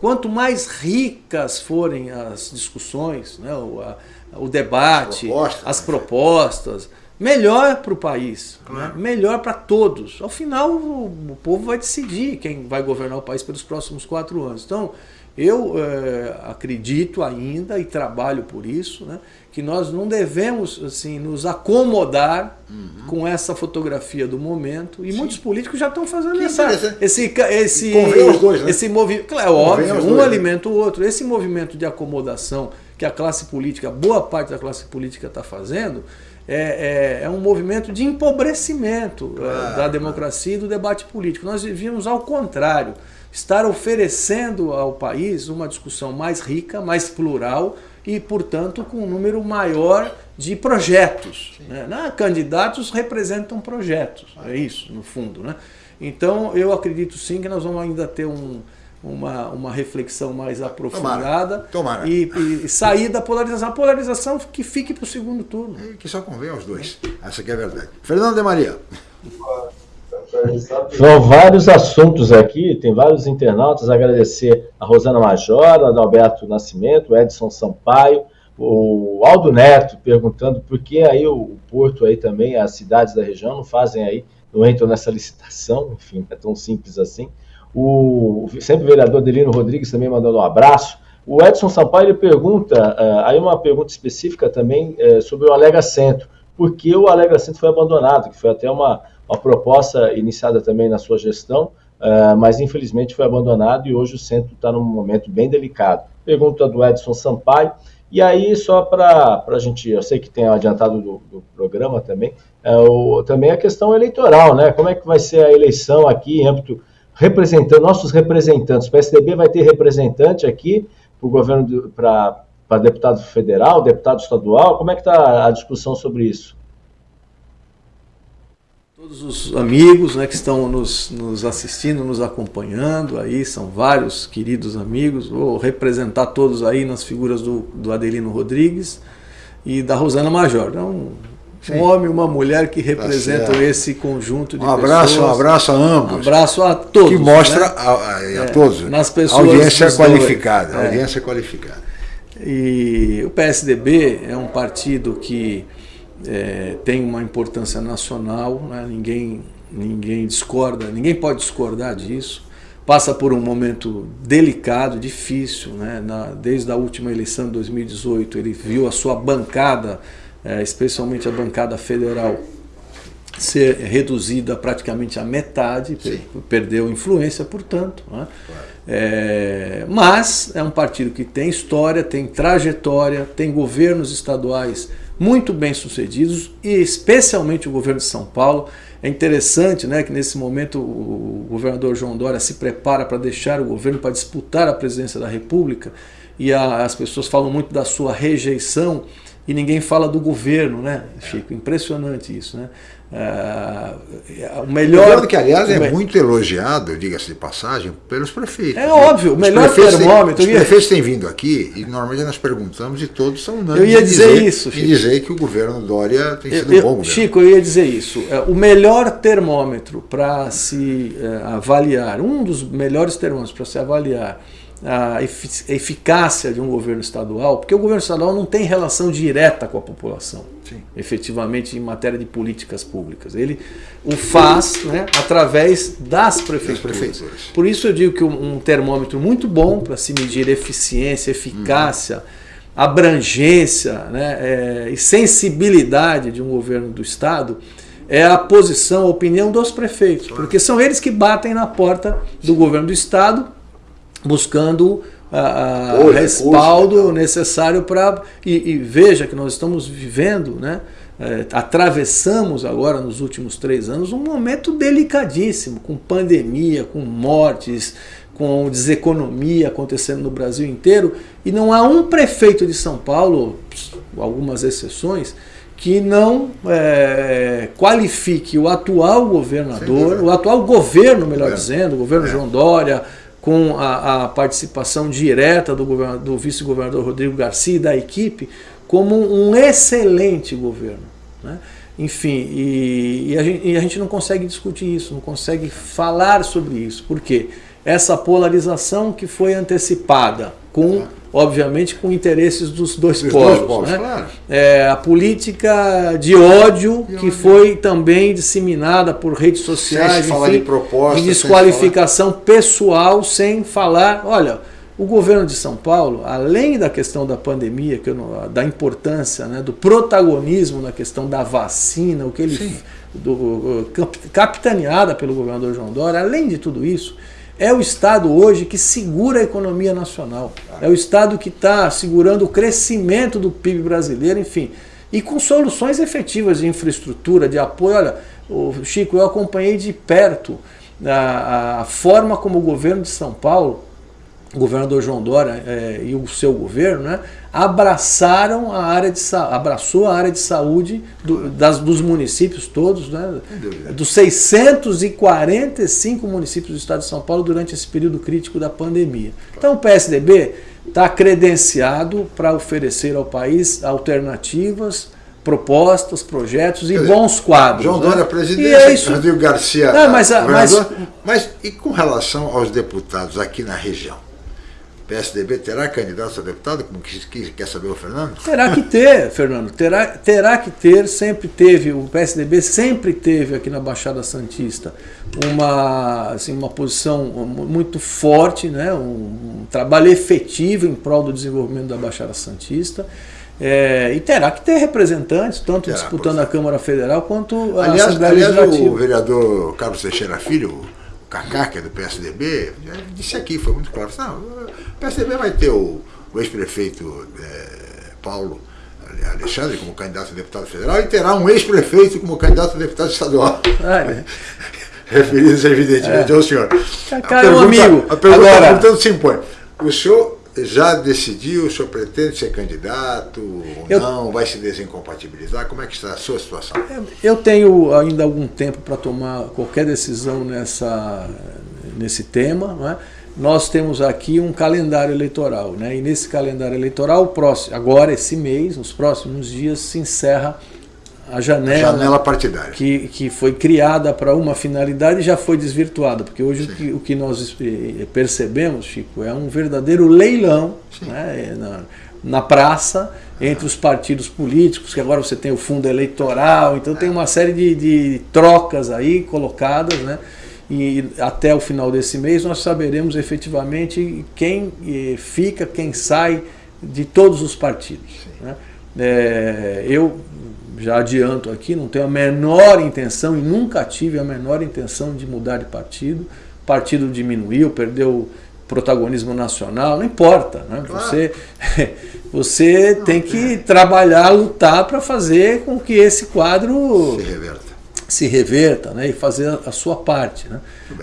quanto mais ricas forem as discussões, né, o, a- o debate, as propostas, melhor para o país, né, melhor para todos. Ao final, o, o povo vai decidir quem vai governar o país pelos próximos quatro anos. Então, eu eh, acredito ainda e trabalho por isso, né, que nós não devemos assim nos acomodar com essa fotografia do momento. E muitos políticos já estão fazendo Que essa, esse esse os dois, né? esse movimento, claro, é Convém óbvio, um dois, né? alimenta o outro. Esse movimento de acomodação que a classe política, boa parte da classe política está fazendo, é, é, é um movimento de empobrecimento eh, da democracia e do debate político. Nós devíamos, ao contrário, estar oferecendo ao país uma discussão mais rica, mais plural e, portanto, com um número maior de projetos. Né? Candidatos representam projetos, é isso, no fundo. Né? Então, eu acredito sim que nós vamos ainda ter um, uma, uma reflexão mais aprofundada Tomara. E, e sair da polarização. A polarização que fique para o segundo turno. Que só convém aos dois. Essa que é a verdade. Fernando de Maria. São vários assuntos aqui, tem vários internautas. Agradecer a Rosana Major, a Adalberto Nascimento, o Edson Sampaio, O Aldo Neto perguntando por que aí o Porto aí também, as cidades da região não fazem aí, não entram nessa licitação, enfim, é tão simples assim. O sempre vereador Delino Rodrigues também mandando um abraço. O Edson Sampaio ele pergunta, uh, aí uma pergunta específica também uh, sobre o Alega Centro. Por que o Alega Centro foi abandonado? Que foi até uma, uma proposta iniciada também na sua gestão, uh, mas infelizmente foi abandonado e hoje o centro está num momento bem delicado. Pergunta do Edson Sampaio. E aí, só para a gente, eu sei que tem adiantado do, do programa também, é o, também a questão eleitoral, né? Como é que vai ser a eleição aqui em âmbito representando nossos representantes. O PSDB vai ter representante aqui para o governo para deputado federal, deputado estadual. Como é que está a discussão sobre isso? Todos os amigos né, que estão nos, nos assistindo, nos acompanhando aí, são vários queridos amigos. Vou representar todos aí nas figuras do, do Adelino Rodrigues e da Rosana Major. Então, Sim. um homem e uma mulher que representam tá esse conjunto de um abraço, pessoas. Um abraço a ambos. Um abraço a todos. Que mostra né? a, a, a é, todos nas pessoas audiência qualificada. É. Audiência qualificada. E o PSDB é um partido que é, tem uma importância nacional, né? ninguém, ninguém discorda, ninguém pode discordar disso. Passa por um momento delicado, difícil, né? Na, desde a última eleição de 2018 ele viu a sua bancada, é, especialmente a bancada federal, ser reduzida praticamente à metade, Sim. perdeu influência, portanto. Né? Claro. É, mas é um partido que tem história, tem trajetória, tem governos estaduais muito bem sucedidos e especialmente o governo de São Paulo. É interessante né, que nesse momento o governador João Dória se prepara para deixar o governo para disputar a presidência da República e a, as pessoas falam muito da sua rejeição e ninguém fala do governo, né, Chico? Impressionante isso, né? Uh, o melhor. Que, aliás, é muito elogiado, diga-se de passagem, pelos prefeitos. É óbvio, o melhor termômetro. Os prefeitos têm vindo aqui e normalmente nós perguntamos e todos são unânimes. Eu ia dizer, dizer isso. Chico. E dizer que o governo Dória tem sido eu, um bom governo. Chico, eu ia dizer isso. É, o melhor termômetro para se uh, avaliar, um dos melhores termômetros para se avaliar a eficácia de um governo estadual, porque o governo estadual não tem relação direta com a população, Sim. efetivamente em matéria de políticas públicas. Ele o faz né, através das prefeituras. prefeituras. Por isso eu digo que um, termômetro muito bom para se medir eficiência, eficácia, uhum. abrangência né, é, e sensibilidade de um governo do Estado é a posição, a opinião dos prefeitos, porque são eles que batem na porta do governo do Estado buscando o respaldo necessário para. E, e, veja que nós estamos vivendo, né? É, atravessamos agora nos últimos três anos um momento delicadíssimo, com pandemia, com mortes, com deseconomia acontecendo no Brasil inteiro, e não há um prefeito de São Paulo, algumas exceções, que não é, qualifique o atual governador, o atual governo, melhor dizendo, o governo é. João Dória, com a, a participação direta do, do vice-governador Rodrigo Garcia e da equipe, como um excelente governo. Né? Enfim, e, e, a gente, e, a gente, não consegue discutir isso, não consegue falar sobre isso. Por quê? Essa polarização que foi antecipada com obviamente com interesses dos dois Os povos. Dois né? claro. é, a política de ódio que foi também disseminada por redes sociais, sem enfim, de proposta, de desqualificação sem pessoal, sem falar. Olha, o governo de São Paulo, além da questão da pandemia, que não, da importância, né, do protagonismo na questão da vacina, o que ele do, capitaneada pelo governador João Dória, além de tudo isso, é o Estado hoje que segura a economia nacional. É o Estado que está segurando o crescimento do PIB brasileiro, enfim. E com soluções efetivas de infraestrutura, de apoio. Olha, Chico, eu acompanhei de perto a, a forma como o governo de São Paulo o governador João Dória é, e o seu governo, né, abraçaram a área de abraçou a área de saúde do, das, dos municípios todos, né, dos 645 municípios do estado de São Paulo durante esse período crítico da pandemia. Então o PSDB está credenciado para oferecer ao país alternativas propostas, projetos e bons quadros. João né? Dória, presidente, e é isso. Rodrigo Garcia, Não, mas, mas, mas e com relação aos deputados aqui na região? PSDB terá candidato a deputado, como que, que quer saber o Fernando? Terá que ter, Fernando, terá, terá que ter, sempre teve, o PSDB sempre teve aqui na Baixada Santista uma, assim, uma posição muito forte, né, um, um trabalho efetivo em prol do desenvolvimento da Baixada Santista. É, e terá que ter representantes, tanto terá, disputando a Câmara Federal quanto a aliás, Assembleia aliás, Legislativa. o vereador Carlos Teixeira Filho, Cacá, que é do PSDB, disse aqui, foi muito claro, não, o PSDB vai ter o, o ex-prefeito é, Paulo Alexandre como candidato a deputado federal e terá um ex-prefeito como candidato a deputado estadual. É. Referidos evidentemente é. ao senhor. Cara, é um amigo. A pergunta, Agora... portanto, se impõe. O senhor já decidiu, o senhor pretende ser candidato ou eu, não? Vai se desincompatibilizar? Como é que está a sua situação? Eu tenho ainda algum tempo para tomar qualquer decisão nessa, nesse tema. Não é? Nós temos aqui um calendário eleitoral, né? e nesse calendário eleitoral, próximo, agora esse mês, nos próximos dias, se encerra a janela, a janela partidária. Que, que foi criada para uma finalidade já foi desvirtuada, porque hoje o que, o que, nós eh, percebemos, Chico, é um verdadeiro leilão né, na, na praça entre os partidos políticos, que agora você tem o fundo eleitoral, então tem uma série de, de trocas aí colocadas, né? E até o final desse mês nós saberemos efetivamente quem eh, fica, quem sai de todos os partidos. Né? É, eu já adianto aqui, não tenho a menor intenção e nunca tive a menor intenção de mudar de partido. O partido diminuiu, perdeu protagonismo nacional, não importa. Né? Claro. Você, você não, tem que é. trabalhar, lutar para fazer com que esse quadro se reverta, se reverta né? e fazer a sua parte. Né?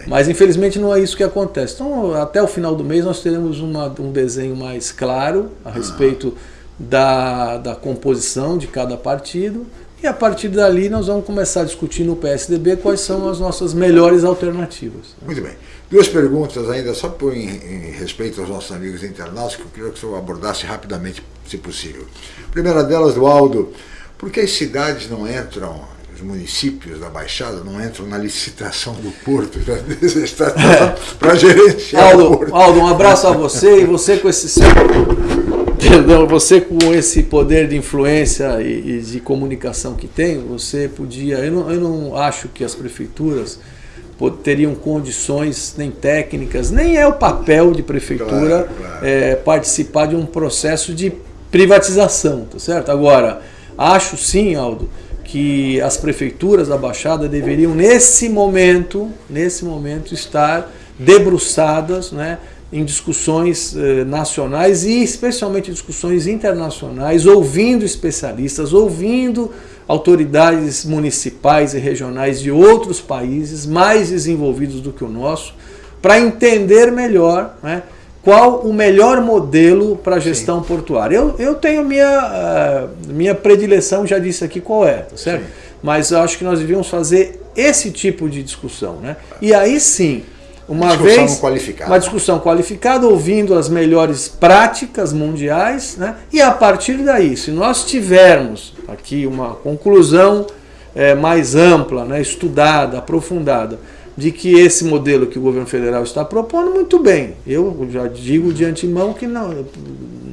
Mas infelizmente não é isso que acontece. Então até o final do mês nós teremos uma, um desenho mais claro a respeito da, da composição de cada partido e a partir dali nós vamos começar a discutir no PSDB quais são as nossas melhores alternativas. Muito bem. Duas perguntas ainda, só por, em, em, respeito aos nossos amigos internautas, que eu queria que o senhor abordasse rapidamente, se possível. A primeira delas, do Aldo, por que as cidades não entram, os municípios da Baixada não entram na licitação do Porto para gerenciar Aldo, o Porto? Aldo, um abraço a você e você com esse seu Perdão, você com esse poder de influência e, e, de comunicação que tem, você podia. Eu não, eu não acho que as prefeituras teriam condições nem técnicas, nem é o papel de prefeitura claro, claro. É, participar de um processo de privatização, tá certo? Agora, acho sim, Aldo, que as prefeituras da Baixada deveriam nesse momento, nesse momento estar debruçadas, né? Em discussões eh, nacionais e especialmente discussões internacionais, ouvindo especialistas, ouvindo autoridades municipais e regionais de outros países mais desenvolvidos do que o nosso, para entender melhor né, qual o melhor modelo para a gestão Sim. portuária. Eu, eu tenho minha, uh, minha predileção, já disse aqui qual é, tá certo? Sim. Mas eu acho que nós devíamos fazer esse tipo de discussão. Né? E aí sim, uma discussão vez qualificada. uma discussão qualificada, ouvindo as melhores práticas mundiais, né? e a partir daí, se nós tivermos aqui uma conclusão é, mais ampla, né? estudada, aprofundada, de que esse modelo que o governo federal está propondo, muito bem. Eu já digo de antemão que não,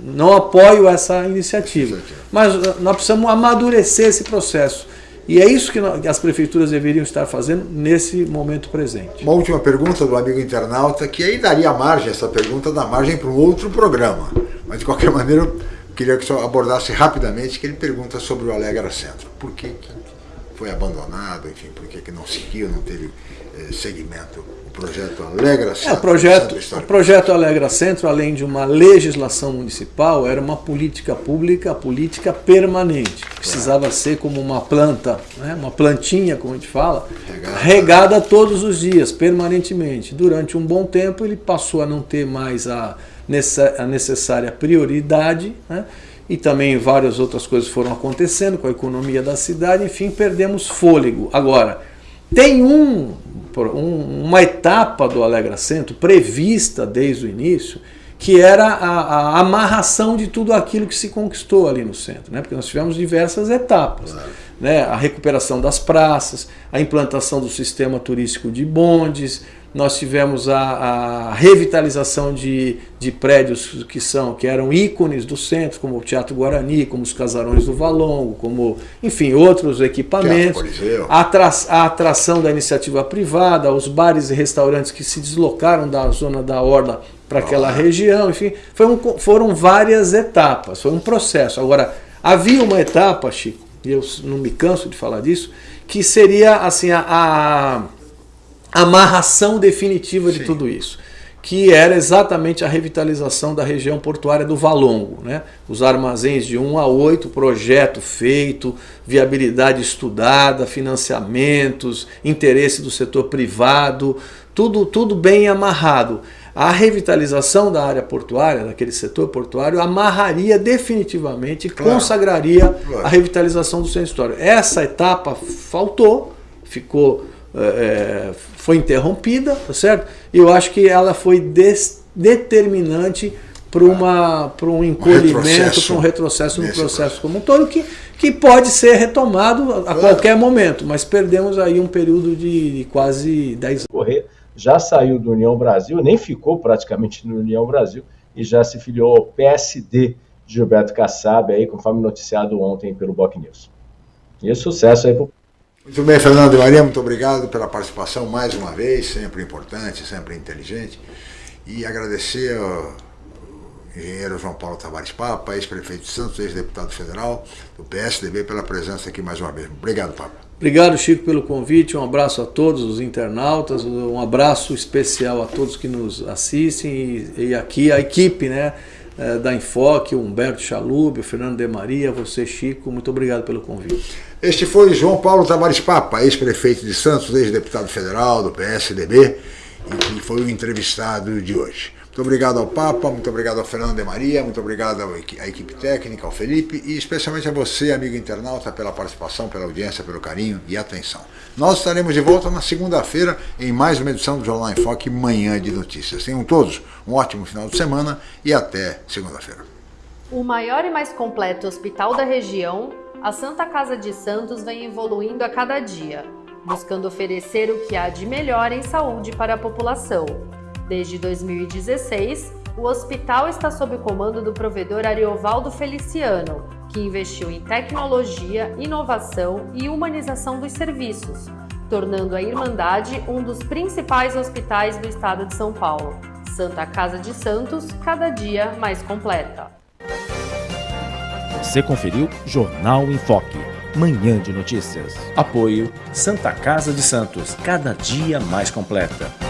não apoio essa iniciativa. Mas nós precisamos amadurecer esse processo e é isso que as prefeituras deveriam estar fazendo nesse momento presente. Uma última pergunta do amigo internauta, que aí daria margem, essa pergunta dá margem para um outro programa. Mas de qualquer maneira, eu queria que o senhor abordasse rapidamente, que ele pergunta sobre o Alegra Centro. Por que, que foi abandonado, enfim, por que, que não seguiu, não teve eh, segmento projeto Alegra Centro. É, o projeto, o projeto Alegra Centro, além de uma legislação municipal, era uma política pública, política permanente. Precisava ser como uma planta, né, uma plantinha, como a gente fala, regada. regada todos os dias, permanentemente. Durante um bom tempo ele passou a não ter mais a, a necessária prioridade, né, e também várias outras coisas foram acontecendo com a economia da cidade, enfim, perdemos fôlego. Agora, tem um, um, uma etapa do Alegra Centro prevista desde o início, que era a, a, amarração de tudo aquilo que se conquistou ali no centro, né? porque nós tivemos diversas etapas. Claro. Né? A recuperação das praças, a implantação do sistema turístico de bondes, nós tivemos a, a revitalização de, de prédios que são que eram ícones do centro, como o Teatro Guarani, como os Casarões do Valongo, como, enfim, outros equipamentos. A, atra a atração da iniciativa privada, os bares e restaurantes que se deslocaram da zona da Orla para aquela região, enfim, um, foram várias etapas, foi um processo. Agora, havia uma etapa, Chico, e eu não me canso de falar disso, que seria assim a, a amarração definitiva de Sim. tudo isso, que era exatamente a revitalização da região portuária do Valongo. Né? Os armazéns de 1 a 8, projeto feito, viabilidade estudada, financiamentos, interesse do setor privado, tudo, tudo bem amarrado. A revitalização da área portuária, daquele setor portuário, amarraria definitivamente claro. consagraria claro. a revitalização do centro histórico. Essa etapa faltou, ficou é, foi interrompida, tá certo? E eu acho que ela foi determinante para uma para um encolhimento, para um retrocesso no processo, processo como um todo que que pode ser retomado a claro. qualquer momento, mas perdemos aí um período de, de quase 10 anos. Já saiu do União Brasil, nem ficou praticamente no União Brasil e já se filiou ao PSD de Gilberto Kassab, aí, conforme noticiado ontem pelo Boc News. E sucesso aí para muito bem, Fernando e Maria, muito obrigado pela participação mais uma vez, sempre importante, sempre inteligente. E agradecer ao engenheiro João Paulo Tavares Papa, ex-prefeito de Santos, ex-deputado federal do PSDB, pela presença aqui mais uma vez. Obrigado, Papa. Obrigado, Chico, pelo convite. Um abraço a todos os internautas, um abraço especial a todos que nos assistem e, e aqui a equipe né, eh, da Enfoque, o Humberto Chalub, o Fernando de Maria, você, Chico, muito obrigado pelo convite. Este foi João Paulo Tavares Papa, ex-prefeito de Santos, ex-deputado federal do PSDB, e foi o entrevistado de hoje. Muito obrigado ao Papa, muito obrigado ao Fernando de Maria, muito obrigado à equipe técnica, ao Felipe e especialmente a você, amigo internauta, pela participação, pela audiência, pelo carinho e atenção. Nós estaremos de volta na segunda-feira em mais uma edição do Jornal em Foque, Manhã de Notícias. Tenham todos um ótimo final de semana e até segunda-feira. O maior e mais completo hospital da região a Santa Casa de Santos vem evoluindo a cada dia, buscando oferecer o que há de melhor em saúde para a população. Desde 2016, o hospital está sob o comando do provedor Ariovaldo Feliciano, que investiu em tecnologia, inovação e humanização dos serviços, tornando a Irmandade um dos principais hospitais do estado de São Paulo. Santa Casa de Santos, cada dia mais completa. Você conferiu Jornal em Foque. Manhã de notícias. Apoio Santa Casa de Santos, cada dia mais completa.